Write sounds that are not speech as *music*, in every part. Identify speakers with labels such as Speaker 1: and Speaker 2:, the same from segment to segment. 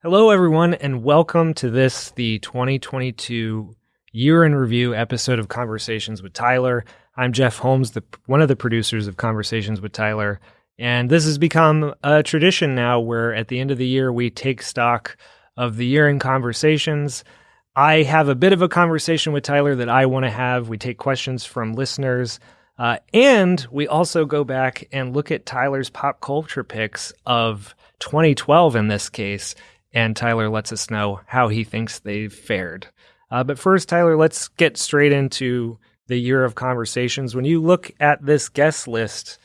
Speaker 1: Hello, everyone, and welcome to this, the 2022 year in review episode of Conversations with Tyler. I'm Jeff Holmes, the, one of the producers of Conversations with Tyler. And this has become a tradition now where at the end of the year, we take stock of the year in conversations. I have a bit of a conversation with Tyler that I want to have. We take questions from listeners. Uh, and we also go back and look at Tyler's pop culture picks of 2012 in this case and Tyler lets us know how he thinks they've fared. Uh, but first, Tyler, let's get straight into the year of conversations. When you look at this guest list,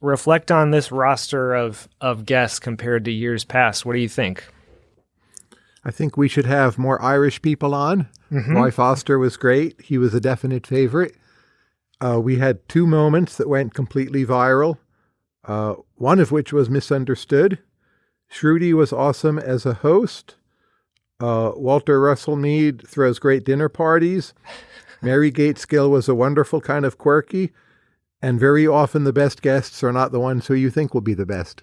Speaker 1: reflect on this roster of of guests compared to years past. What do you think?
Speaker 2: I think we should have more Irish people on. Mm-hmm. Roy Foster was great. He was a definite favorite. Uh, we had two moments that went completely viral, uh, one of which was misunderstood. Shruti was awesome as a host. Uh, Walter Russell Mead throws great dinner parties. *laughs* Mary Gaitskill was a wonderful kind of quirky. And very often the best guests are not the ones who you think will be the best.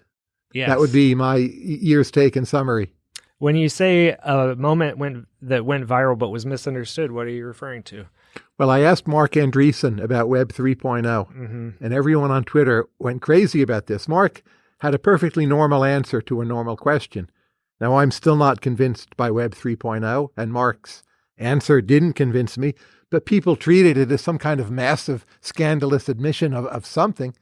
Speaker 1: Yes.
Speaker 2: That would be my year's take in summary.
Speaker 1: When you say a moment went, that went viral but was misunderstood, what are you referring to?
Speaker 2: Well, I asked Marc Andreessen about Web 3.0, mm-hmm. and everyone on Twitter went crazy about this. Marc had a perfectly normal answer to a normal question. Now, I'm still not convinced by Web 3.0, and Marc's answer didn't convince me, but people treated it as some kind of massive, scandalous admission of, of something.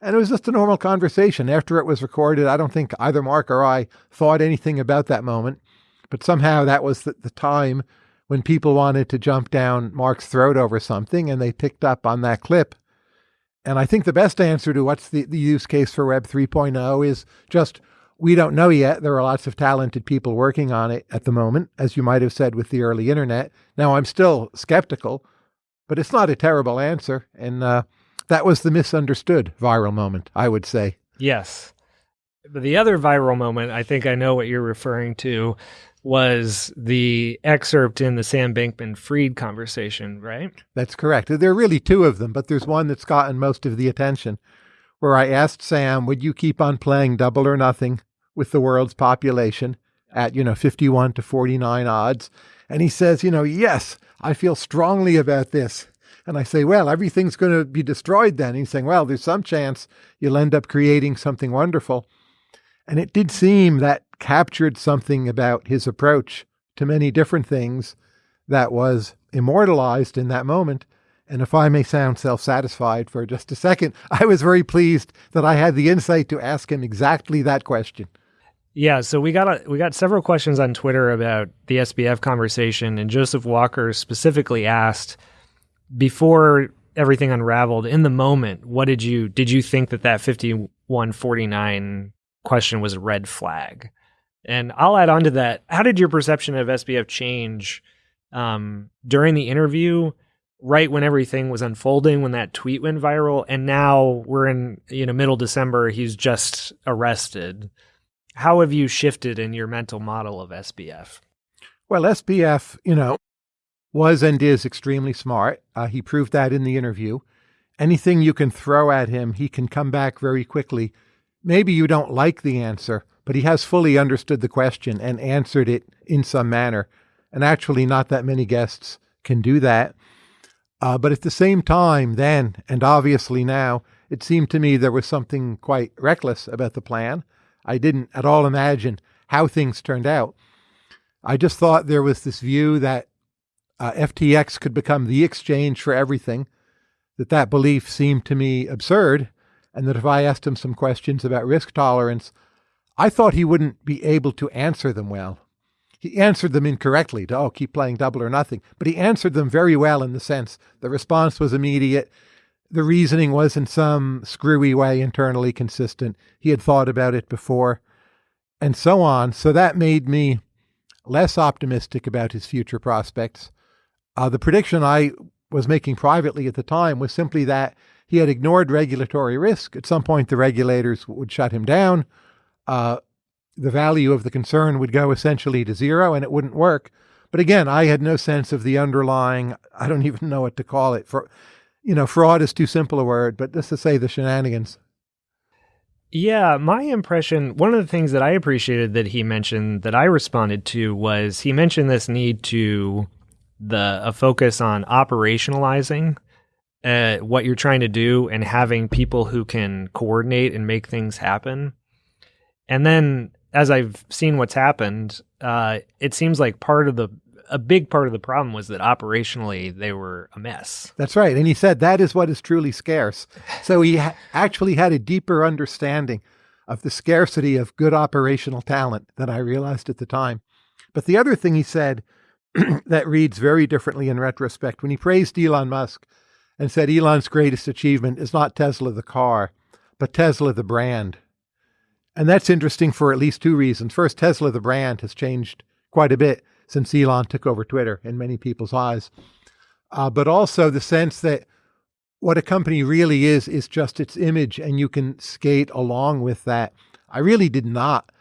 Speaker 2: And it was just a normal conversation. After it was recorded, I don't think either Mark or I thought anything about that moment. But somehow that was the, the time when people wanted to jump down Marc's throat over something, and they picked up on that clip. And I think the best answer to what's the, the use case for Web 3.0 is just we don't know yet. There are lots of talented people working on it at the moment, as you might have said with the early internet. Now, I'm still skeptical, but it's not a terrible answer. And uh, that was the misunderstood viral moment, I would say.
Speaker 1: Yes. But the other viral moment, I think I know what you're referring to, was the excerpt in the Sam Bankman Fried conversation, right?
Speaker 2: That's correct. There are really two of them, but there's one that's gotten most of the attention where I asked Sam, would you keep on playing double or nothing with the world's population at, you know, 51 to 49 odds? And he says, you know, yes, I feel strongly about this. And I say, well, everything's going to be destroyed then. He's saying, well, there's some chance you'll end up creating something wonderful. And it did seem that captured something about his approach to many different things that was immortalized in that moment. And if I may sound self satisfied for just a second, *laughs* I was very pleased that I had the insight to ask him exactly that question.
Speaker 1: Yeah, so we got a, we got several questions on Twitter about the SBF conversation, and Joseph Walker specifically asked before everything unraveled in the moment. What did you did you think that that fifty one forty nine question was a red flag. And I'll add on to that. How did your perception of SBF change um, during the interview, right when everything was unfolding, when that tweet went viral, and now we're in you know middle December, he's just arrested. How have you shifted in your mental model of SBF?
Speaker 2: Well, SBF, you know, was and is extremely smart. Uh, he proved that in the interview. Anything you can throw at him, he can come back very quickly maybe you don't like the answer, but he has fully understood the question and answered it in some manner. And actually, not that many guests can do that. Uh, but at the same time, then, and obviously now, it seemed to me there was something quite reckless about the plan. I didn't at all imagine how things turned out. I just thought there was this view that uh, FTX could become the exchange for everything, that that belief seemed to me absurd and that if I asked him some questions about risk tolerance, I thought he wouldn't be able to answer them well. He answered them incorrectly to, oh, keep playing double or nothing, but he answered them very well in the sense the response was immediate. The reasoning was in some screwy way internally consistent. He had thought about it before, and so on. So that made me less optimistic about his future prospects. Uh, the prediction I was making privately at the time was simply that he had ignored regulatory risk. At some point, the regulators would shut him down. Uh, the value of the concern would go essentially to zero and it wouldn't work. But again, I had no sense of the underlying, I don't *laughs* even know what to call it. For, you know, fraud is too simple a word, but just to say the shenanigans.
Speaker 1: Yeah, my impression, one of the things that I appreciated that he mentioned that I responded to was he mentioned this need to the a focus on operationalizing uh, what you're trying to do and having people who can coordinate and make things happen. And then as I've seen what's happened, uh, it seems like part of the a big part of the problem was that operationally they were a mess.
Speaker 2: That's right. And he said that is what is truly scarce. So he ha- actually had a deeper understanding of the scarcity of good operational talent than I realized at the time. But the other thing he said *clears throat* that reads very differently in retrospect when he praised Elon Musk and said Elon's greatest achievement is not Tesla the car, but Tesla the brand. And that's interesting for at least two reasons. First, Tesla the brand has changed quite a bit since Elon took over Twitter in many people's eyes. Uh, but also the sense that what a company really is, is just its image, and you can skate along with that. I really did not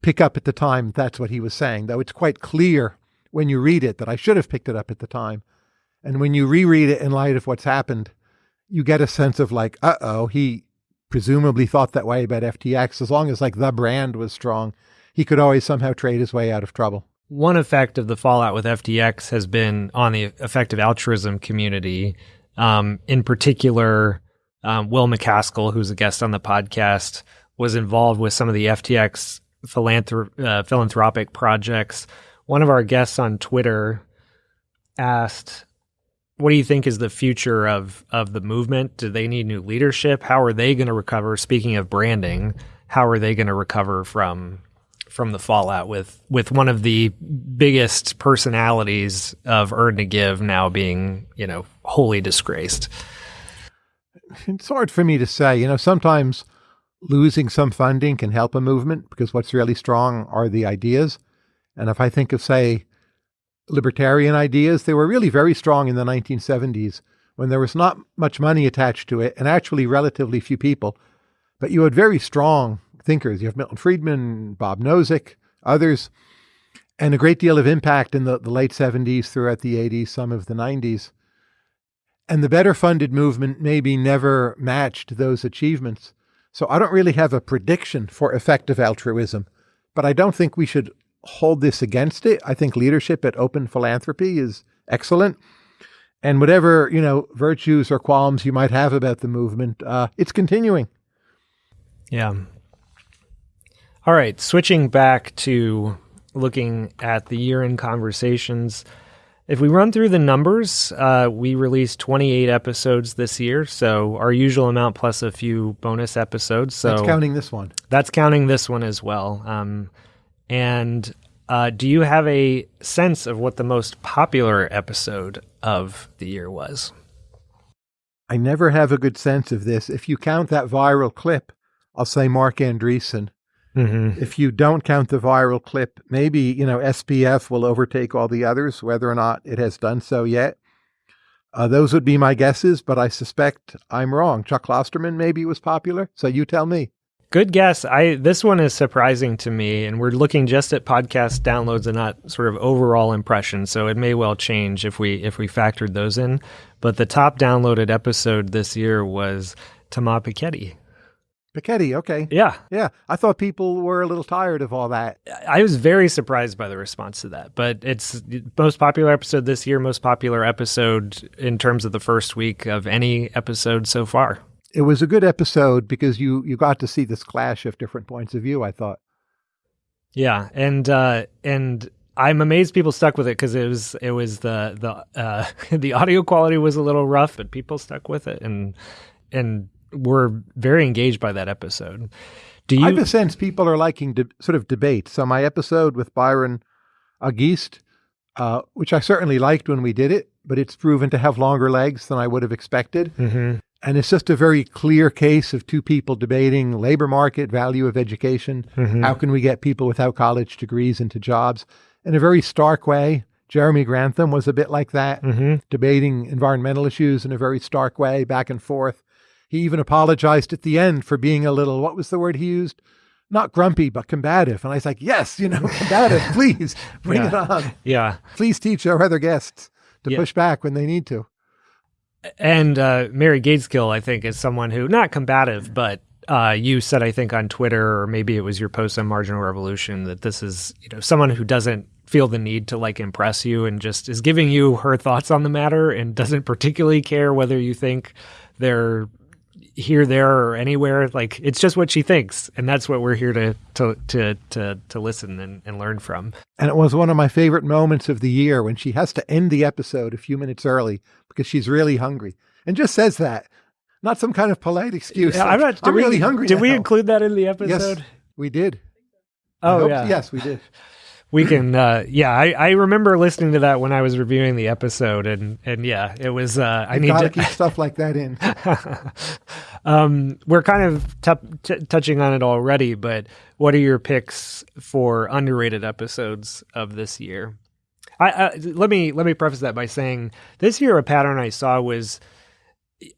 Speaker 2: pick up at the time that's what he was saying, though it's quite clear when you read it that I should have picked it up at the time. And when you reread it in light of what's happened, you get a sense of like, uh oh, he presumably thought that way about FTX. As long as like the brand was strong, he could always somehow trade his way out of trouble
Speaker 1: one effect of the fallout with FTX has been on the effective altruism community. Um, in particular, um, Will MacAskill, who's a guest on the podcast, was involved with some of the FTX philanthrop- uh, philanthropic projects. One of our guests on Twitter asked, "What do you think is the future of of the movement? Do they need new leadership? How are they going to recover?" Speaking of branding, how are they going to recover from from the fallout with with one of the biggest personalities of Earn to Give now being you know wholly disgraced.
Speaker 2: It's hard for me to say. You know, sometimes losing some funding can help a movement because what's really strong are the ideas. And if I think of say libertarian ideas, they were really very strong in the 1970s when there was not much money attached to it and actually relatively few people. But you had very strong thinkers. You have Milton Friedman, Bob Nozick, others, and a great deal of impact in the, the late 70s, throughout the 80s, some of the 90s. And the better funded movement maybe never matched those achievements. So I don't really have a prediction for effective altruism, but I don't think we should hold this against it. I think leadership at Open Philanthropy is excellent. And whatever, you know, virtues or qualms you might have about the movement, uh, it's continuing.
Speaker 1: Yeah. All right, switching back to looking at the year in conversations. If we run through the numbers, uh, we released 28 episodes this year, so our usual amount plus a few bonus episodes. So
Speaker 2: that's counting this one.
Speaker 1: That's counting this one as well. Um, and uh, do you have a sense of what the most popular episode of the year was?
Speaker 2: I never have a good sense of this. If you count that viral clip, I'll say Marc Andreessen. Mm-hmm. If you don't count the viral clip, maybe, you know, SBF will overtake all the others, whether or not it has done so yet. Uh, those would be my guesses, but I suspect I'm wrong. Chuck Klosterman maybe was popular, so you tell me.
Speaker 1: Good guess. I this one is surprising to me, and we're looking just at podcast downloads and not sort of overall impressions. So it may well change if we if we factored those in. But the top downloaded episode this year was Thomas Piketty,
Speaker 2: Piketty, okay.
Speaker 1: Yeah.
Speaker 2: Yeah. I thought people were a little tired of all that.
Speaker 1: I was very surprised by the response to that. But it's most popular episode this year, most popular episode in terms of the first week of any episode so far.
Speaker 2: It was a good episode because you you got to see this clash of different points of view, I thought.
Speaker 1: Yeah. And uh and I'm amazed people stuck with it because it was it was the the uh *laughs* the audio quality was a little rough, but people stuck with it and and were very engaged by that episode.
Speaker 2: Do you? I have a sense people are liking de- sort of debate. So my episode with Byron Auguste, uh, which I certainly liked when we did it, but it's proven to have longer legs than I would have expected. Mm-hmm. And it's just a very clear case of two people debating labor market, value of education. Mm-hmm. How can we get people without college degrees into jobs? In a very stark way, Jeremy Grantham was a bit like that, mm-hmm. debating environmental issues in a very stark way, back and forth. He even apologized at the end for being a little, what was the word he used? Not grumpy, but combative. And I was like, yes, you know, *laughs* combative, please bring
Speaker 1: yeah.
Speaker 2: it on.
Speaker 1: Yeah.
Speaker 2: Please teach our other guests to yeah. push back when they need to.
Speaker 1: And uh, Mary Gaitskill, I think, is someone who, not combative, but uh, you said, I think, on Twitter, or maybe it was your post on Marginal Revolution, that this is you know someone who doesn't feel the need to like impress you and just is giving you her thoughts on the matter and doesn't particularly care whether you think they're here, there, or anywhere. Like it's just what she thinks, and that's what we're here to to to to, to listen and, and learn from.
Speaker 2: And it was one of my favorite moments of the year when she has to end the episode a few minutes early because she's really hungry and just says that. Not some kind of polite excuse.
Speaker 1: Yeah,
Speaker 2: like,
Speaker 1: I'm not.
Speaker 2: I'm
Speaker 1: we,
Speaker 2: really hungry.
Speaker 1: Did we include that in the episode?
Speaker 2: Yes, we did.
Speaker 1: Oh yeah.
Speaker 2: Yes, we did.
Speaker 1: we can uh yeah I, I remember listening to that when i was reviewing the episode and and yeah it was uh i need to
Speaker 2: keep stuff like that in. *laughs*
Speaker 1: um we're kind of t- t- touching on it already but what are your picks for underrated episodes of this year I, I let me let me preface that by saying this year a pattern i saw was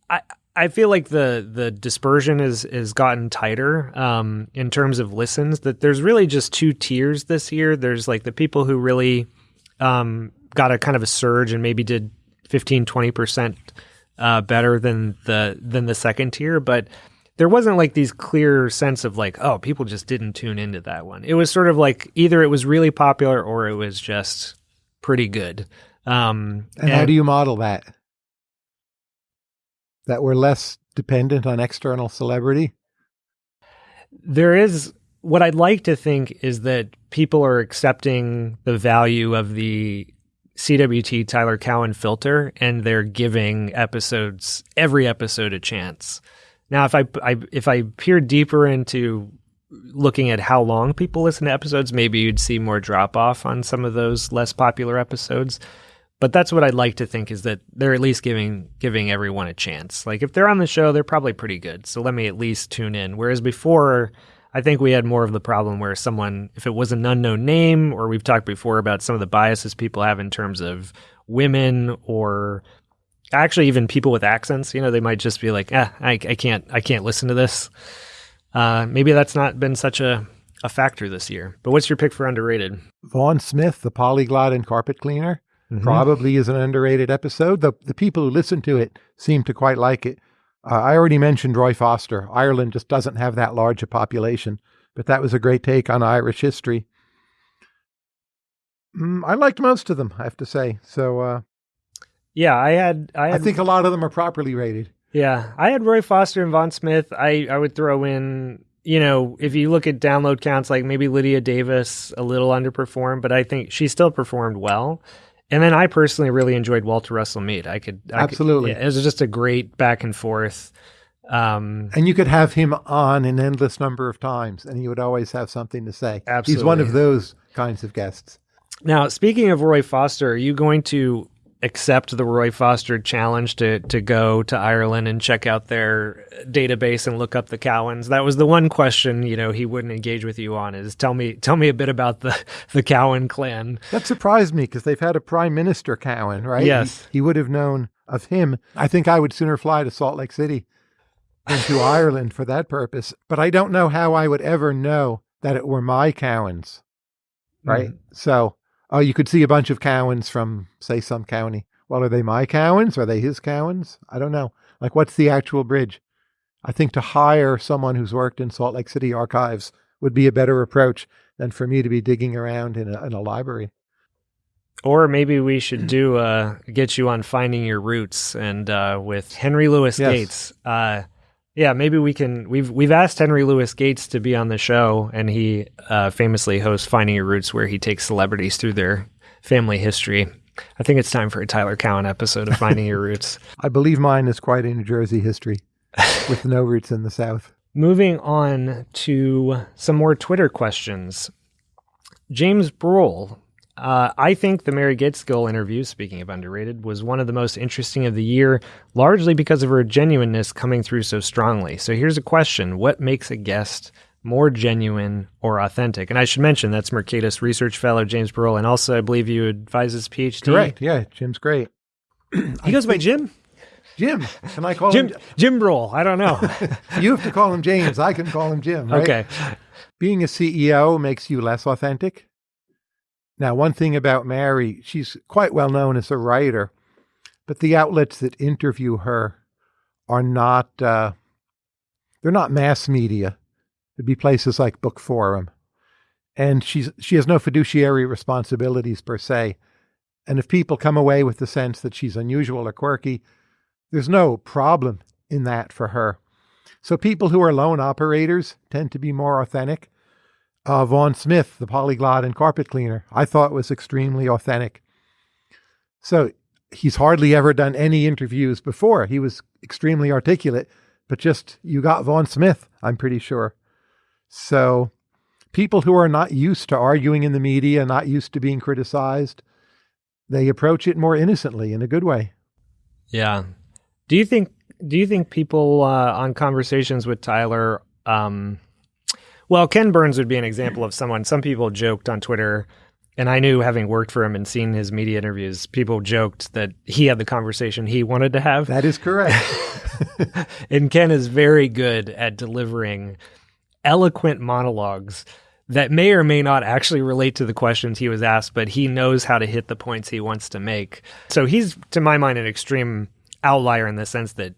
Speaker 1: i I feel like the the dispersion is has gotten tighter um, in terms of listens. That there's really just two tiers this year. There's like the people who really um, got a kind of a surge and maybe did 15, 20 percent uh, better than the than the second tier, but there wasn't like these clear sense of like oh people just didn't tune into that one. It was sort of like either it was really popular or it was just pretty good. Um,
Speaker 2: And how do you model that? That we're less dependent on external celebrity?
Speaker 1: there is what I'd like to think is that people are accepting the value of the CWT Tyler Cowen filter and they're giving episodes every episode a chance. Now, if I, I if I peer deeper into looking at how long people listen to episodes, maybe you'd see more drop off on some of those less popular episodes. But that's what I'd like to think is that they're at least giving giving everyone a chance. Like if they're on the show, they're probably pretty good. So let me at least tune in. Whereas before, I think we had more of the problem where someone, if it was an unknown name, or we've talked before about some of the biases people have in terms of women or actually even people with accents, you know, they might just be like, ah, I, I can't, I can't listen to this. Uh, maybe that's not been such a, a factor this year. But what's your pick for underrated?
Speaker 2: Vaughn Smith, the polyglot and carpet cleaner,
Speaker 1: Mm-hmm.
Speaker 2: probably is an underrated episode. The the people who listen to it seem to quite like it. Uh, I already mentioned Roy Foster. Ireland just doesn't have that large a population, but that was a great take on Irish history. Mm, I liked most of them, I have to say. So uh,
Speaker 1: Yeah, I had, I
Speaker 2: I think a lot of them are properly rated.
Speaker 1: Yeah, I had Roy Foster and Vaughn Smith. I, I would throw in, you know, if you look at download counts, like maybe Lydia Davis a little underperformed, but I think she still performed well. And then I personally really enjoyed Walter Russell Mead. I could I could-
Speaker 2: Absolutely.
Speaker 1: yeah, it was just a great back and forth. Um,
Speaker 2: And you could have him on an endless number of times, and he would always have something to say. He's one of those kinds of guests.
Speaker 1: Now, speaking of Roy Foster, are you going to accept the Roy Foster challenge to to go to Ireland and check out their database and look up the Cowens? That was the one question you know he wouldn't engage with you on. Is tell me tell me a bit about the the Cowen clan.
Speaker 2: That surprised me because they've had a prime minister, Cowen, right?
Speaker 1: Yes.
Speaker 2: He, would have known of him. I think I would sooner fly to Salt Lake City than to *laughs* Ireland for that purpose. But I don't know how I would ever know that it were my Cowens, right? Mm. So, oh, you could see a bunch of Cowens from, say, some county. Well, are they my Cowens? Are they his Cowens? I don't know. Like, what's the actual bridge? I think to hire someone who's worked in Salt Lake City archives would be a better approach than for me to be digging around in a, in a library.
Speaker 1: Or maybe we should do uh, get you on finding your roots and uh, with Henry Louis
Speaker 2: Yes.
Speaker 1: Gates. Uh, yeah, maybe we can. We've we've asked Henry Louis Gates to be on the show, and he uh, famously hosts Finding Your Roots, where he takes celebrities through their family history. I think it's time for a Tyler Cowen episode of Finding Your Roots. *laughs*
Speaker 2: I believe mine is quite a New Jersey history with no roots in the South.
Speaker 1: Moving on to some more Twitter questions. James Broughel. Uh, I think the Mary Gaitskill interview, speaking of underrated, was one of the most interesting of the year, largely because of her genuineness coming through so strongly. So here's a question What makes a guest more genuine or authentic? And I should mention that's Mercatus Research Fellow James Broughel, and also I believe you advise his PhD.
Speaker 2: Correct. Yeah, Jim's great. *clears throat*
Speaker 1: He goes by Jim?
Speaker 2: Jim. Can I call
Speaker 1: Jim
Speaker 2: him?
Speaker 1: Jim Broughel. I don't know. *laughs*
Speaker 2: You have to call him James. I can call him Jim. Right?
Speaker 1: okay.
Speaker 2: Being a CEO makes you less authentic. Now, one thing about Mary, she's quite well known as a writer, but the outlets that interview her are not. Uh, They're not mass media. It'd be places like Bookforum. And she's she has no fiduciary responsibilities per se. And if people come away with the sense that she's unusual or quirky, there's no problem in that for her. So people who are lone operators tend to be more authentic. Uh, Vaughn Smith, the polyglot and carpet cleaner, I thought was extremely authentic. So he's hardly ever done any interviews before. He was extremely articulate, but just you got Vaughn Smith, I'm pretty sure. So people who are not used to arguing in the media, not used to being criticized, they approach it more innocently in a good way.
Speaker 1: Yeah. Do you think do you think people uh, on conversations with Tyler um, well, Ken Burns would be an example of someone some people joked on Twitter and I knew having worked for him and seen his media interviews, people joked that he had the conversation he wanted to have.
Speaker 2: That is correct. *laughs*
Speaker 1: and Ken is very good at delivering eloquent monologues that may or may not actually relate to the questions he was asked, but he knows how to hit the points he wants to make. So he's, to my mind, an extreme outlier in the sense that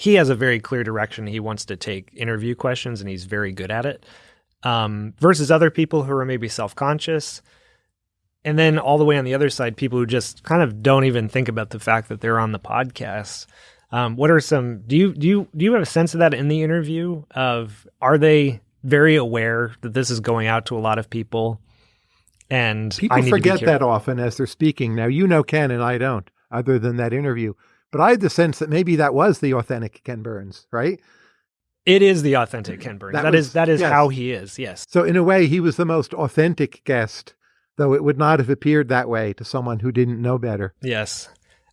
Speaker 1: he has a very clear direction he wants to take interview questions and he's very good at it um, versus other people who are maybe self conscious. And then all the way on the other side, people who just kind of don't even think about the fact that they're on the podcast. Um, what are some? Do you do you do you have a sense of that in the interview? Of are they very aware that this is going out to a lot of people? And
Speaker 2: people forget that often as they're speaking. Now you know Ken, and I don't, other than that interview. But I had the sense that maybe that was the authentic Ken Burns, right?
Speaker 1: It is the authentic Ken Burns. that, that was, is that is yes. how he is. Yes.
Speaker 2: So in a way, he was the most authentic guest, though it would not have appeared that way to someone who didn't know better.
Speaker 1: Yes.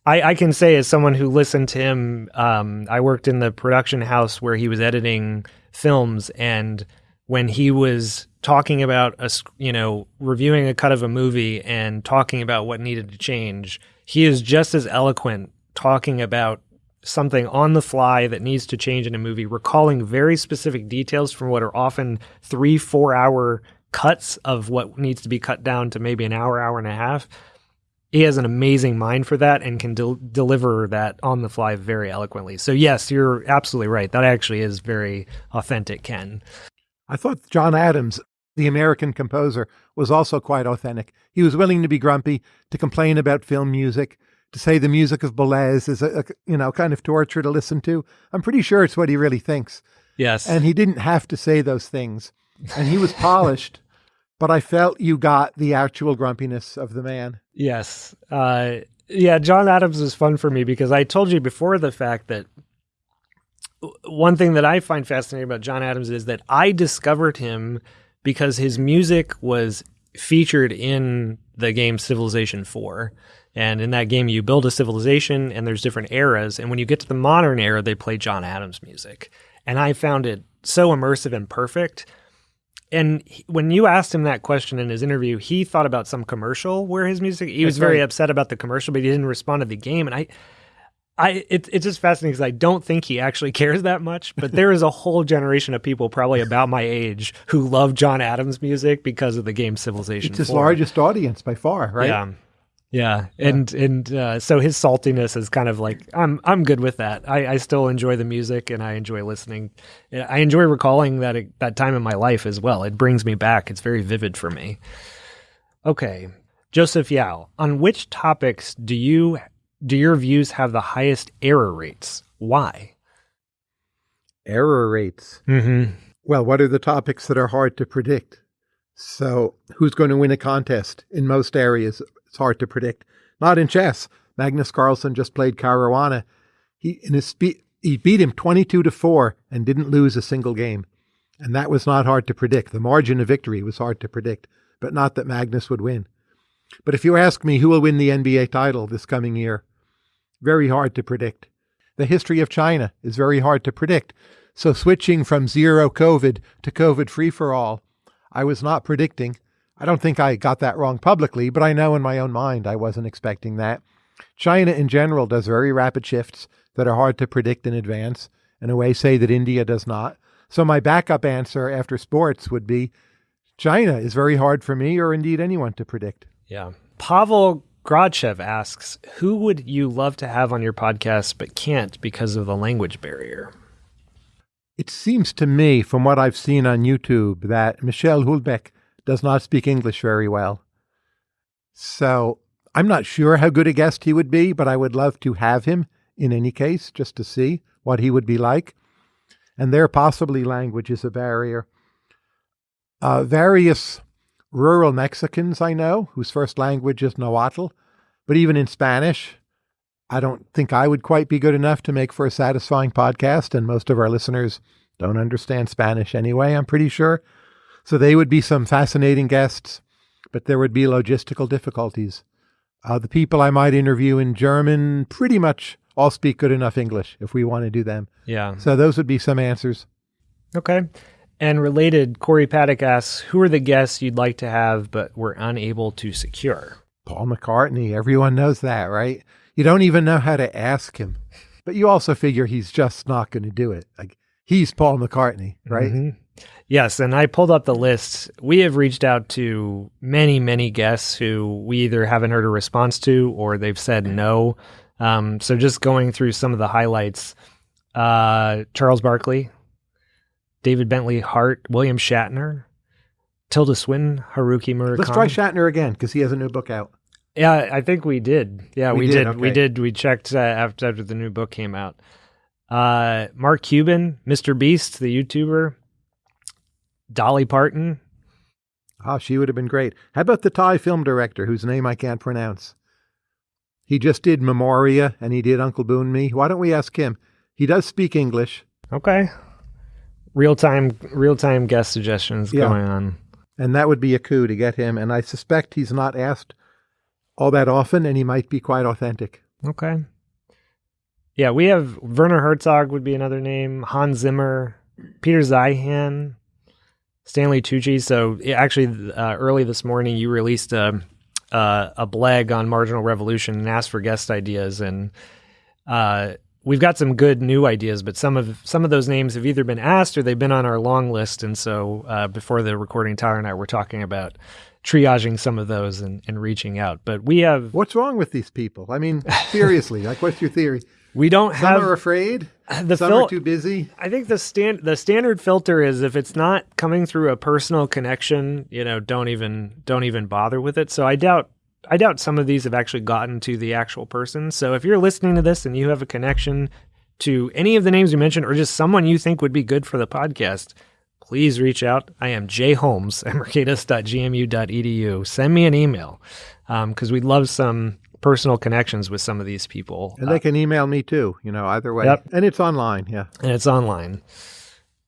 Speaker 1: I, I can say as someone who listened to him, um, I worked in the production house where he was editing films, and when he was talking about a, you know, reviewing a cut of a movie and talking about what needed to change, he is just as eloquent talking about something on the fly that needs to change in a movie, recalling very specific details from what are often three, four hour cuts of what needs to be cut down to maybe an hour, hour and a half. He has an amazing mind for that and can del- deliver that on the fly very eloquently. So, yes, you're absolutely right. That actually is very authentic, Ken.
Speaker 2: I thought John Adams, the American composer, was also quite authentic. He was willing to be grumpy, to complain about film music, to say the music of Boulez is a, a, you know kind of torture to listen to. I'm pretty sure it's what he really thinks.
Speaker 1: Yes,
Speaker 2: and he didn't have to say those things, and he was polished. *laughs* but I felt you got the actual grumpiness of the man.
Speaker 1: Yes, uh, yeah. John Adams was fun for me because I told you before the fact that one thing that I find fascinating about John Adams is that I discovered him because his music was featured in the game Civilization 4. And in that game, you build a civilization and there's different eras. And when you get to the modern era, they play John Adams music. And I found it so immersive and perfect. And he, when you asked him that question in his interview, he thought about some commercial where his music, he That's was very right. upset about the commercial, but he didn't respond to the game. And I, I it, it's just fascinating because I don't think he actually *laughs* cares that much. But there is a whole generation of people, probably about my age, who love John Adams music because of the game Civilization.
Speaker 2: It's his 4. largest audience by far, right?
Speaker 1: Yeah. Yeah, and yeah. and uh, so his saltiness is kind of like I'm I'm good with that. I, I still enjoy the music and I enjoy listening. I enjoy recalling that that time in my life as well. It brings me back. It's very vivid for me. Okay, Joseph Yao, on which topics do you do your views have the highest error rates? Why?
Speaker 2: Error rates.
Speaker 1: Mm-hmm.
Speaker 2: Well, what are the topics that are hard to predict? So, who's going to win a contest in most areas it's hard to predict. Not in chess. Magnus Carlsen just played Caruana. He in his spe- he beat him 22 to 4 and didn't lose a single game. And that was not hard to predict. The margin of victory was hard to predict, but not that Magnus would win. But if you ask me who will win the NBA title this coming year, very hard to predict. The history of China is very hard to predict. So switching from zero COVID to COVID free for all, I was not predicting I don't think I got that wrong publicly, but I know in my own mind I wasn't expecting that. China in general does very rapid shifts that are hard to predict in advance, in a way, say that India does not. So my backup answer after sports would be China is very hard for me or indeed anyone to predict.
Speaker 1: Yeah. Pavel Grodchev asks, who would you love to have on your podcast but can't because of the language barrier?
Speaker 2: It seems to me, from what I've seen on YouTube, that Michel Houellebecq does not speak English very well. So I'm not sure how good a guest he would be, but I would love to have him in any case, just to see what he would be like. And there, possibly, language is a barrier. Uh, various rural Mexicans I know whose first language is Nahuatl, but even in Spanish, I don't think I would quite be good enough to make for a satisfying podcast, and most of our listeners don't understand Spanish anyway, I'm pretty sure. So they would be some fascinating guests, but there would be logistical difficulties. Uh, the people I might interview in German pretty much all speak good enough English if we want to do them.
Speaker 1: Yeah.
Speaker 2: So those would be some answers.
Speaker 1: Okay. And related, Corey Paddock asks, who are the guests you'd like to have but were unable to secure?
Speaker 2: Paul McCartney. Everyone knows that, right? You don't even know how to ask him. But you also figure he's just not going to do it. Like he's Paul McCartney, right?
Speaker 1: Mhm. Yes, and I pulled up the list. We have reached out to many, many guests who we either haven't heard a response to or they've said no. Um, so just going through some of the highlights: uh, Charles Barkley, David Bentley Hart, William Shatner, Tilda Swinton, Haruki Murakami.
Speaker 2: Let's try Shatner again because he has a new book out.
Speaker 1: Yeah, I think we did. Yeah, we,
Speaker 2: We
Speaker 1: did.
Speaker 2: did,
Speaker 1: We did. We checked uh, after after the new book came out. Uh, Mark Cuban, Mr. Beast, the YouTuber, Dolly Parton.
Speaker 2: Oh, she would have been great. How about the Thai film director whose name I can't pronounce? He just did Memoria and he did Uncle Boonmee. Why don't we ask him? He does speak English,
Speaker 1: Okay. Real time, real time guest suggestions
Speaker 2: Yeah.
Speaker 1: going on.
Speaker 2: and that would be a coup to get him. And I suspect he's not asked all that often, and he might be quite authentic.
Speaker 1: Okay. Yeah, we have Werner Herzog would be another name. Hans Zimmer, Peter Zeihan, Stanley Tucci. So actually, uh, early this morning, you released a uh, a blog on Marginal Revolution and asked for guest ideas, and uh, we've got some good new ideas. But some of some of those names have either been asked or they've been on our long list. And so uh, before the recording, Tyler and I were talking about triaging some of those and, and reaching out. But we have
Speaker 2: What's wrong with these people? I mean, seriously, like, what's your theory? *laughs*
Speaker 1: we don't
Speaker 2: Some
Speaker 1: have
Speaker 2: are afraid. *sighs*
Speaker 1: the
Speaker 2: Some
Speaker 1: fil-
Speaker 2: are too busy.
Speaker 1: I think the stand the standard filter is if it's not coming through a personal connection, you know, don't even don't even bother with it. So I doubt I doubt some of these have actually gotten to the actual person. So if you're listening to this and you have a connection to any of the names you mentioned or just someone you think would be good for the podcast, please reach out. I am J Holmes at mercatus.gmu.edu. Send me an email um, because we'd love some personal connections with some of these people.
Speaker 2: And they can email me too, you know, either way.
Speaker 1: Yep.
Speaker 2: And it's online, yeah.
Speaker 1: and it's online.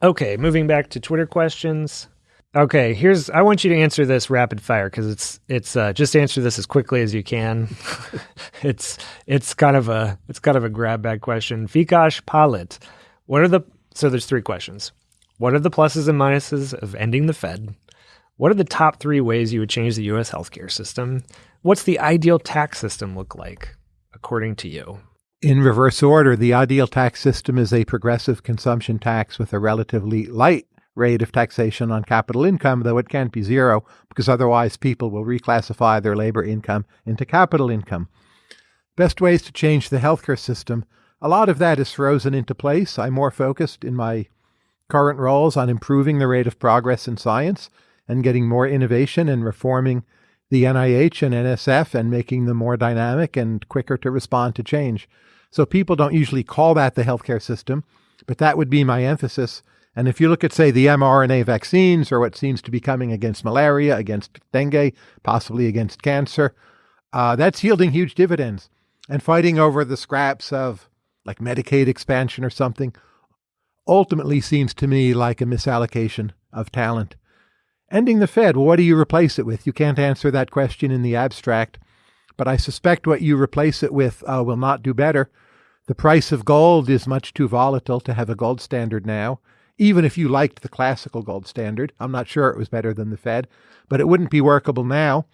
Speaker 1: Okay, moving back to Twitter questions. Okay, here's I want you to answer this rapid fire because it's it's uh, just answer this as quickly as you can. *laughs* it's it's kind of a it's kind of a grab bag question. Vikash Palit, what are the so there's three questions. What are the pluses and minuses of ending the Fed? What are the top three ways you would change the U.S. healthcare system? What's the ideal tax system look like according to you?
Speaker 2: In reverse order, the ideal tax system is a progressive consumption tax with a relatively light rate of taxation on capital income, though it can't be zero, because otherwise people will reclassify their labor income into capital income. Best ways to change the healthcare system. A lot of that is frozen into place. I'm more focused in my current roles on improving the rate of progress in science and getting more innovation and reforming the NIH and NSF and making them more dynamic and quicker to respond to change. So people don't usually call that the healthcare system, but that would be my emphasis. And if you look at, say, the mRNA vaccines or what seems to be coming against malaria, against dengue, possibly against cancer, uh, that's yielding huge dividends. And fighting over the scraps of like Medicaid expansion or something ultimately seems to me like a misallocation of talent. Ending the Fed, well, what do you replace it with? You can't answer that question in the abstract, but I suspect what you replace it with uh, will not do better. The price of gold is much too volatile to have a gold standard now. Even if you liked the classical gold standard, I'm not sure it was better than the Fed, but it wouldn't be workable now.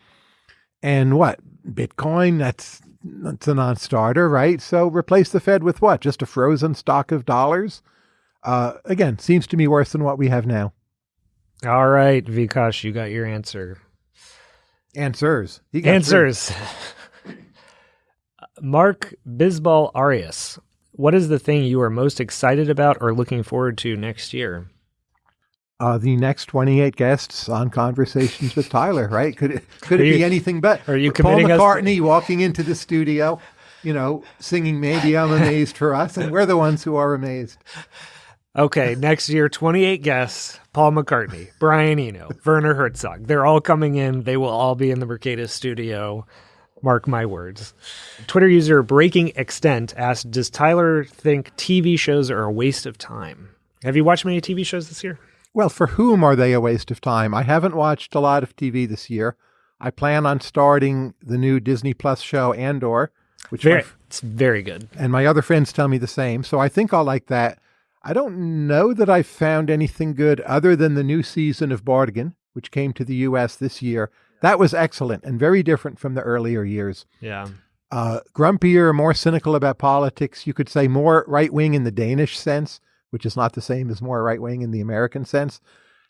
Speaker 2: And what? Bitcoin, that's that's a non-starter, right? So replace the Fed with what? Just a frozen stock of dollars? Uh, again, seems to me worse than what we have now.
Speaker 1: All right, Vikash, you got your answer.
Speaker 2: Answers.
Speaker 1: Answers. *laughs* Mark Bisbal Arias. what is the thing you are most excited about or looking forward to next year?
Speaker 2: Uh, the next 28 guests on Conversations with Tyler, right? Could it, *laughs* could it
Speaker 1: you-
Speaker 2: be anything but
Speaker 1: are you
Speaker 2: Paul
Speaker 1: committing us-
Speaker 2: McCartney walking into the studio, you know, singing "Maybe I'm Amazed" for us, and we're the ones who are amazed.
Speaker 1: Okay, next year, 28 guests Paul McCartney, Brian Eno, Werner Herzog. They're all coming in. They will all be in the Mercatus studio. Mark my words. Twitter user Breaking Extent asked Does Tyler think TV shows are a waste of time? Have you watched many TV shows this year?
Speaker 2: Well, for whom are they a waste of time? I haven't watched a lot of TV this year. I plan on starting the new Disney Plus show Andor, which my
Speaker 1: Very,
Speaker 2: f-
Speaker 1: it's very good.
Speaker 2: and my other friends tell me the same. So I think I'll like that. I don't know that I've found anything good other than the new season of Borgen, which came to the U.S. this year. That was excellent and very different from the earlier years.
Speaker 1: Yeah.
Speaker 2: Uh, grumpier, more cynical about politics. You could say more right wing in the Danish sense, which is not the same as more right wing in the American sense.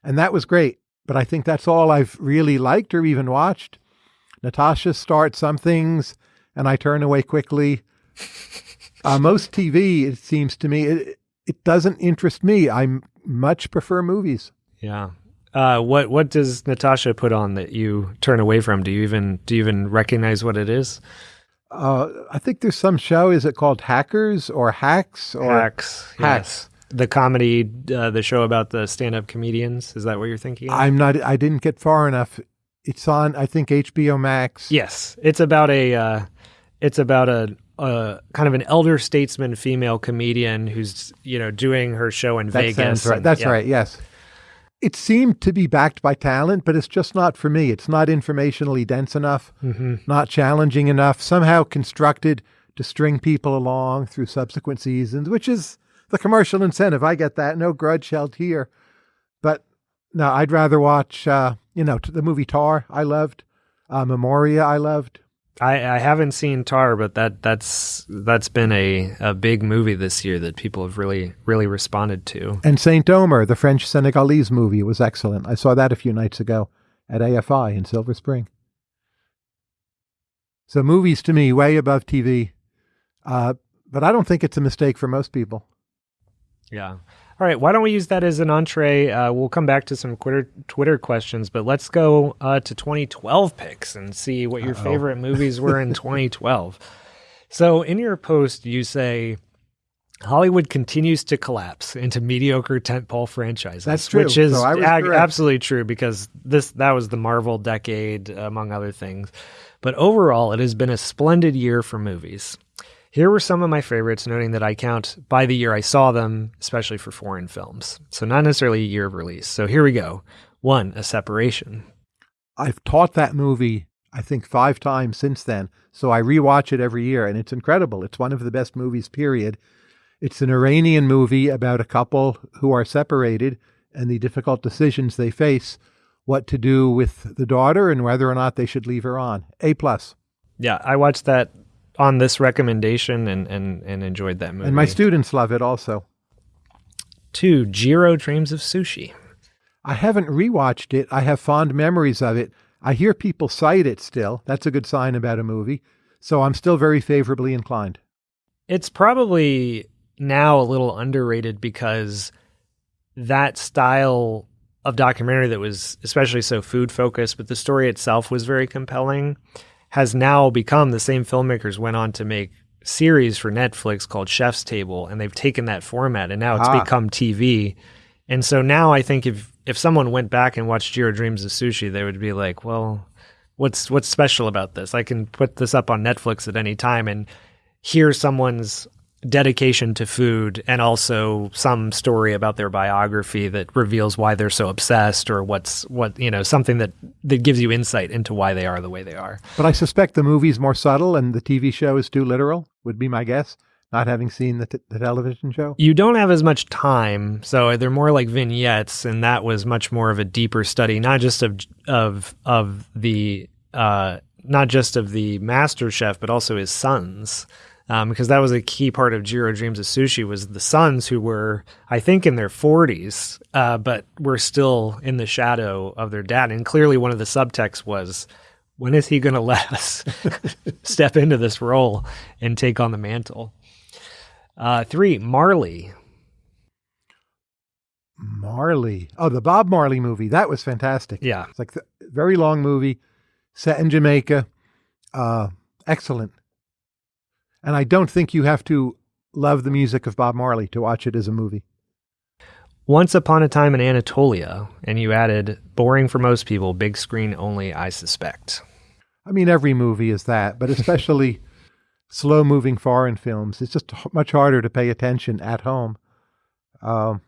Speaker 2: And that was great. But I think that's all I've really liked or even watched. Natasha starts some things and I turn away quickly. *laughs* Uh, most TV, it seems to me, it, it doesn't interest me. I much prefer movies.
Speaker 1: Yeah. Uh, what what does Natasha put on that you turn away from? Do you even do you even recognize what it is?
Speaker 2: Uh, I think there's some show. Is it called Hackers or Hacks or
Speaker 1: Hacks.
Speaker 2: Hacks.
Speaker 1: Yes. The comedy, uh, the show about the stand-up comedians. Is that what you're thinking? Of?
Speaker 2: I'm not. I didn't get far enough. It's on. I think HBO Max.
Speaker 1: Yes, it's about a uh, it's about a, a kind of an elder statesman female comedian who's you know doing her show in
Speaker 2: that
Speaker 1: Vegas.
Speaker 2: sounds right.
Speaker 1: and-
Speaker 2: That's
Speaker 1: yeah.
Speaker 2: right. Yes. It seemed to be backed by talent, but it's just not for me. It's not informationally dense enough,
Speaker 1: Mhm.
Speaker 2: not challenging enough, somehow constructed to string people along through subsequent seasons, which is the commercial incentive. I get that. No grudge held here. But no, I'd rather watch, uh, you know, the movie Tar, I loved. Uh, Memoria, I loved.
Speaker 1: I, I haven't seen Tar, but that that's that's been a, a big movie this year that people have really really responded to.
Speaker 2: And Saint Omer, the French Senegalese movie, was excellent. I saw that a few nights ago at AFI in Silver Spring. So movies to me way above TV, uh, but I don't think it's a mistake for most people.
Speaker 1: Yeah. All right. Why don't we use that as an entree? Uh, we'll come back to some Twitter Twitter questions, but let's go uh, to 2012 picks and see what your
Speaker 2: Uh-oh.
Speaker 1: favorite movies were in *laughs* 2012. So, in your post, you say Hollywood continues to collapse into mediocre tentpole franchises.
Speaker 2: That's true.
Speaker 1: which is
Speaker 2: So
Speaker 1: ag- absolutely true because this that was the Marvel decade, among other things. But overall, it has been a splendid year for movies. Here were some of my favorites, noting that I count by the year I saw them, especially for foreign films. So, not necessarily a year of release. So, here we go. One, A Separation.
Speaker 2: I've taught that movie, I think, five times since then. So I rewatch it every year, and it's incredible. It's one of the best movies, period. It's an Iranian movie about a couple who are separated and the difficult decisions they face, what to do with the daughter, and whether or not they should leave her on. A plus.
Speaker 1: Yeah, I watched that on this recommendation and, and, and enjoyed that movie.
Speaker 2: And my students love it also.
Speaker 1: Two, Jiro Dreams of Sushi.
Speaker 2: I haven't rewatched it. I have fond memories of it. I hear people cite it still. That's a good sign about a movie. So I'm still very favorably inclined.
Speaker 1: It's probably now a little underrated because that style of documentary that was especially so food focused, but the story itself was very compelling, has now become the same filmmakers went on to make series for Netflix called Chef's Table, and they've taken that format and now it's
Speaker 2: Ah.
Speaker 1: become TV. And so now I think if if someone went back and watched Jiro Dreams of Sushi, they would be like, well, what's what's special about this? I can put this up on Netflix at any time and hear someone's dedication to food and also some story about their biography that reveals why they're so obsessed or what's what you know something that that gives you insight into why they are the way they are.
Speaker 2: But I suspect the movie's more subtle and the TV show is too literal, would be my guess, not having seen the, t- the television show.
Speaker 1: You don't have as much time, so they're more like vignettes, and that was much more of a deeper study, not just of of of the uh, not just of the master chef, but also his sons, um, because that was a key part of Jiro Dreams of Sushi was the sons who were, I think, in their forties, uh, but were still in the shadow of their dad, and clearly one of the subtexts was. When is he going *laughs* to let us *laughs* step into this role and take on the mantle? Uh, three, Marley.
Speaker 2: Marley. Oh, the Bob Marley movie. That was fantastic.
Speaker 1: Yeah.
Speaker 2: It's like the very long movie set in Jamaica. Uh, excellent. And I don't think you have to love the music of Bob Marley to watch it as a movie.
Speaker 1: Once Upon a Time in Anatolia, and you added boring for most people, big screen only, I suspect.
Speaker 2: I mean, every movie is that, but especially *laughs* slow moving foreign films. It's just much harder to pay attention at home. Um,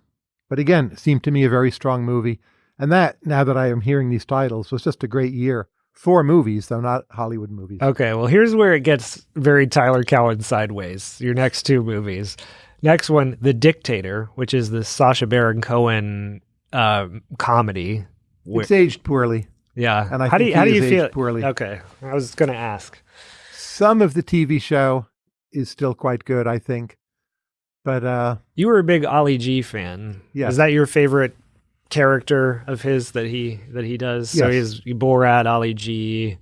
Speaker 2: but again, it seemed to me a very strong movie. And that, now that I am hearing these titles, was just a great year. Four movies, though not Hollywood movies.
Speaker 1: Okay, well, here's where it gets very Tyler Cowen sideways. Your next two movies. Next one, The Dictator, which is the Sacha Baron Cohen uh, comedy.
Speaker 2: It's aged poorly.
Speaker 1: yeah.
Speaker 2: and I
Speaker 1: how do you, how do you feel?
Speaker 2: poorly.
Speaker 1: Okay, I was going to ask.
Speaker 2: Some of the TV show is still quite good, I think. But uh,
Speaker 1: You were a big Ali G fan.
Speaker 2: Yeah.
Speaker 1: Is that your favorite character of his that he that he does? So he's Borat, Ali G,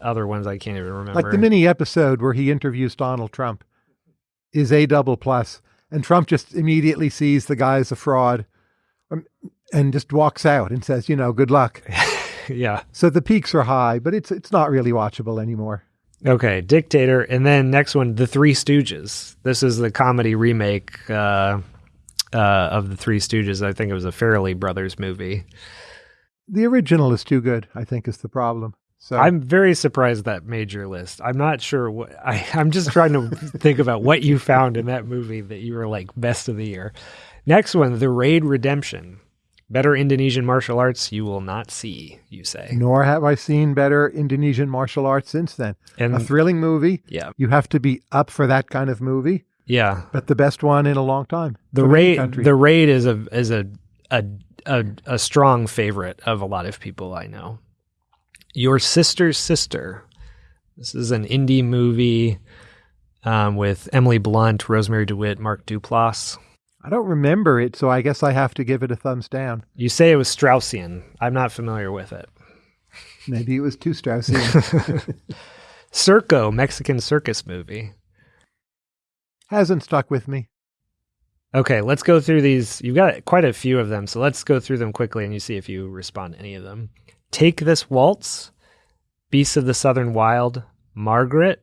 Speaker 1: other ones I can't even remember.
Speaker 2: like the mini episode where he interviews Donald Trump is a double plus, and Trump just immediately sees the guy as a fraud, um, and just walks out and says, "You know, good luck." *laughs*
Speaker 1: yeah.
Speaker 2: So the peaks are high, but it's it's not really watchable anymore.
Speaker 1: Okay, Dictator, and then next one, The Three Stooges. This is the comedy remake uh, uh, of The Three Stooges. I think it was a Farrelly Brothers movie.
Speaker 2: The original is too good, I think, is the problem. So
Speaker 1: I'm very surprised that made your list. I'm not sure what I, I'm just trying to think about what you found in that movie that you were like best of the year. Next one, The Raid Redemption. Better Indonesian martial arts you will not see, you say.
Speaker 2: nor have I seen better Indonesian martial arts since then.
Speaker 1: And
Speaker 2: a thrilling movie.
Speaker 1: yeah,
Speaker 2: You have to be up for that kind of movie,
Speaker 1: yeah.
Speaker 2: but the best one in a long time.
Speaker 1: The raid, the raid is a is a, a a a strong favorite of a lot of people I know. Your sister's sister. This is an indie movie um, with Emily Blunt, Rosemarie DeWitt, Mark Duplass.
Speaker 2: I don't remember it, so I guess I have to give it a thumbs down.
Speaker 1: You say it was Straussian. I'm not familiar with it.
Speaker 2: Maybe it was too Straussian. *laughs*
Speaker 1: Circo, Mexican circus movie.
Speaker 2: Hasn't stuck with me.
Speaker 1: Okay, let's go through these. You've got quite a few of them, so let's go through them quickly and you see if you respond to any of them. Take This Waltz, Beasts of the Southern Wild, Margaret,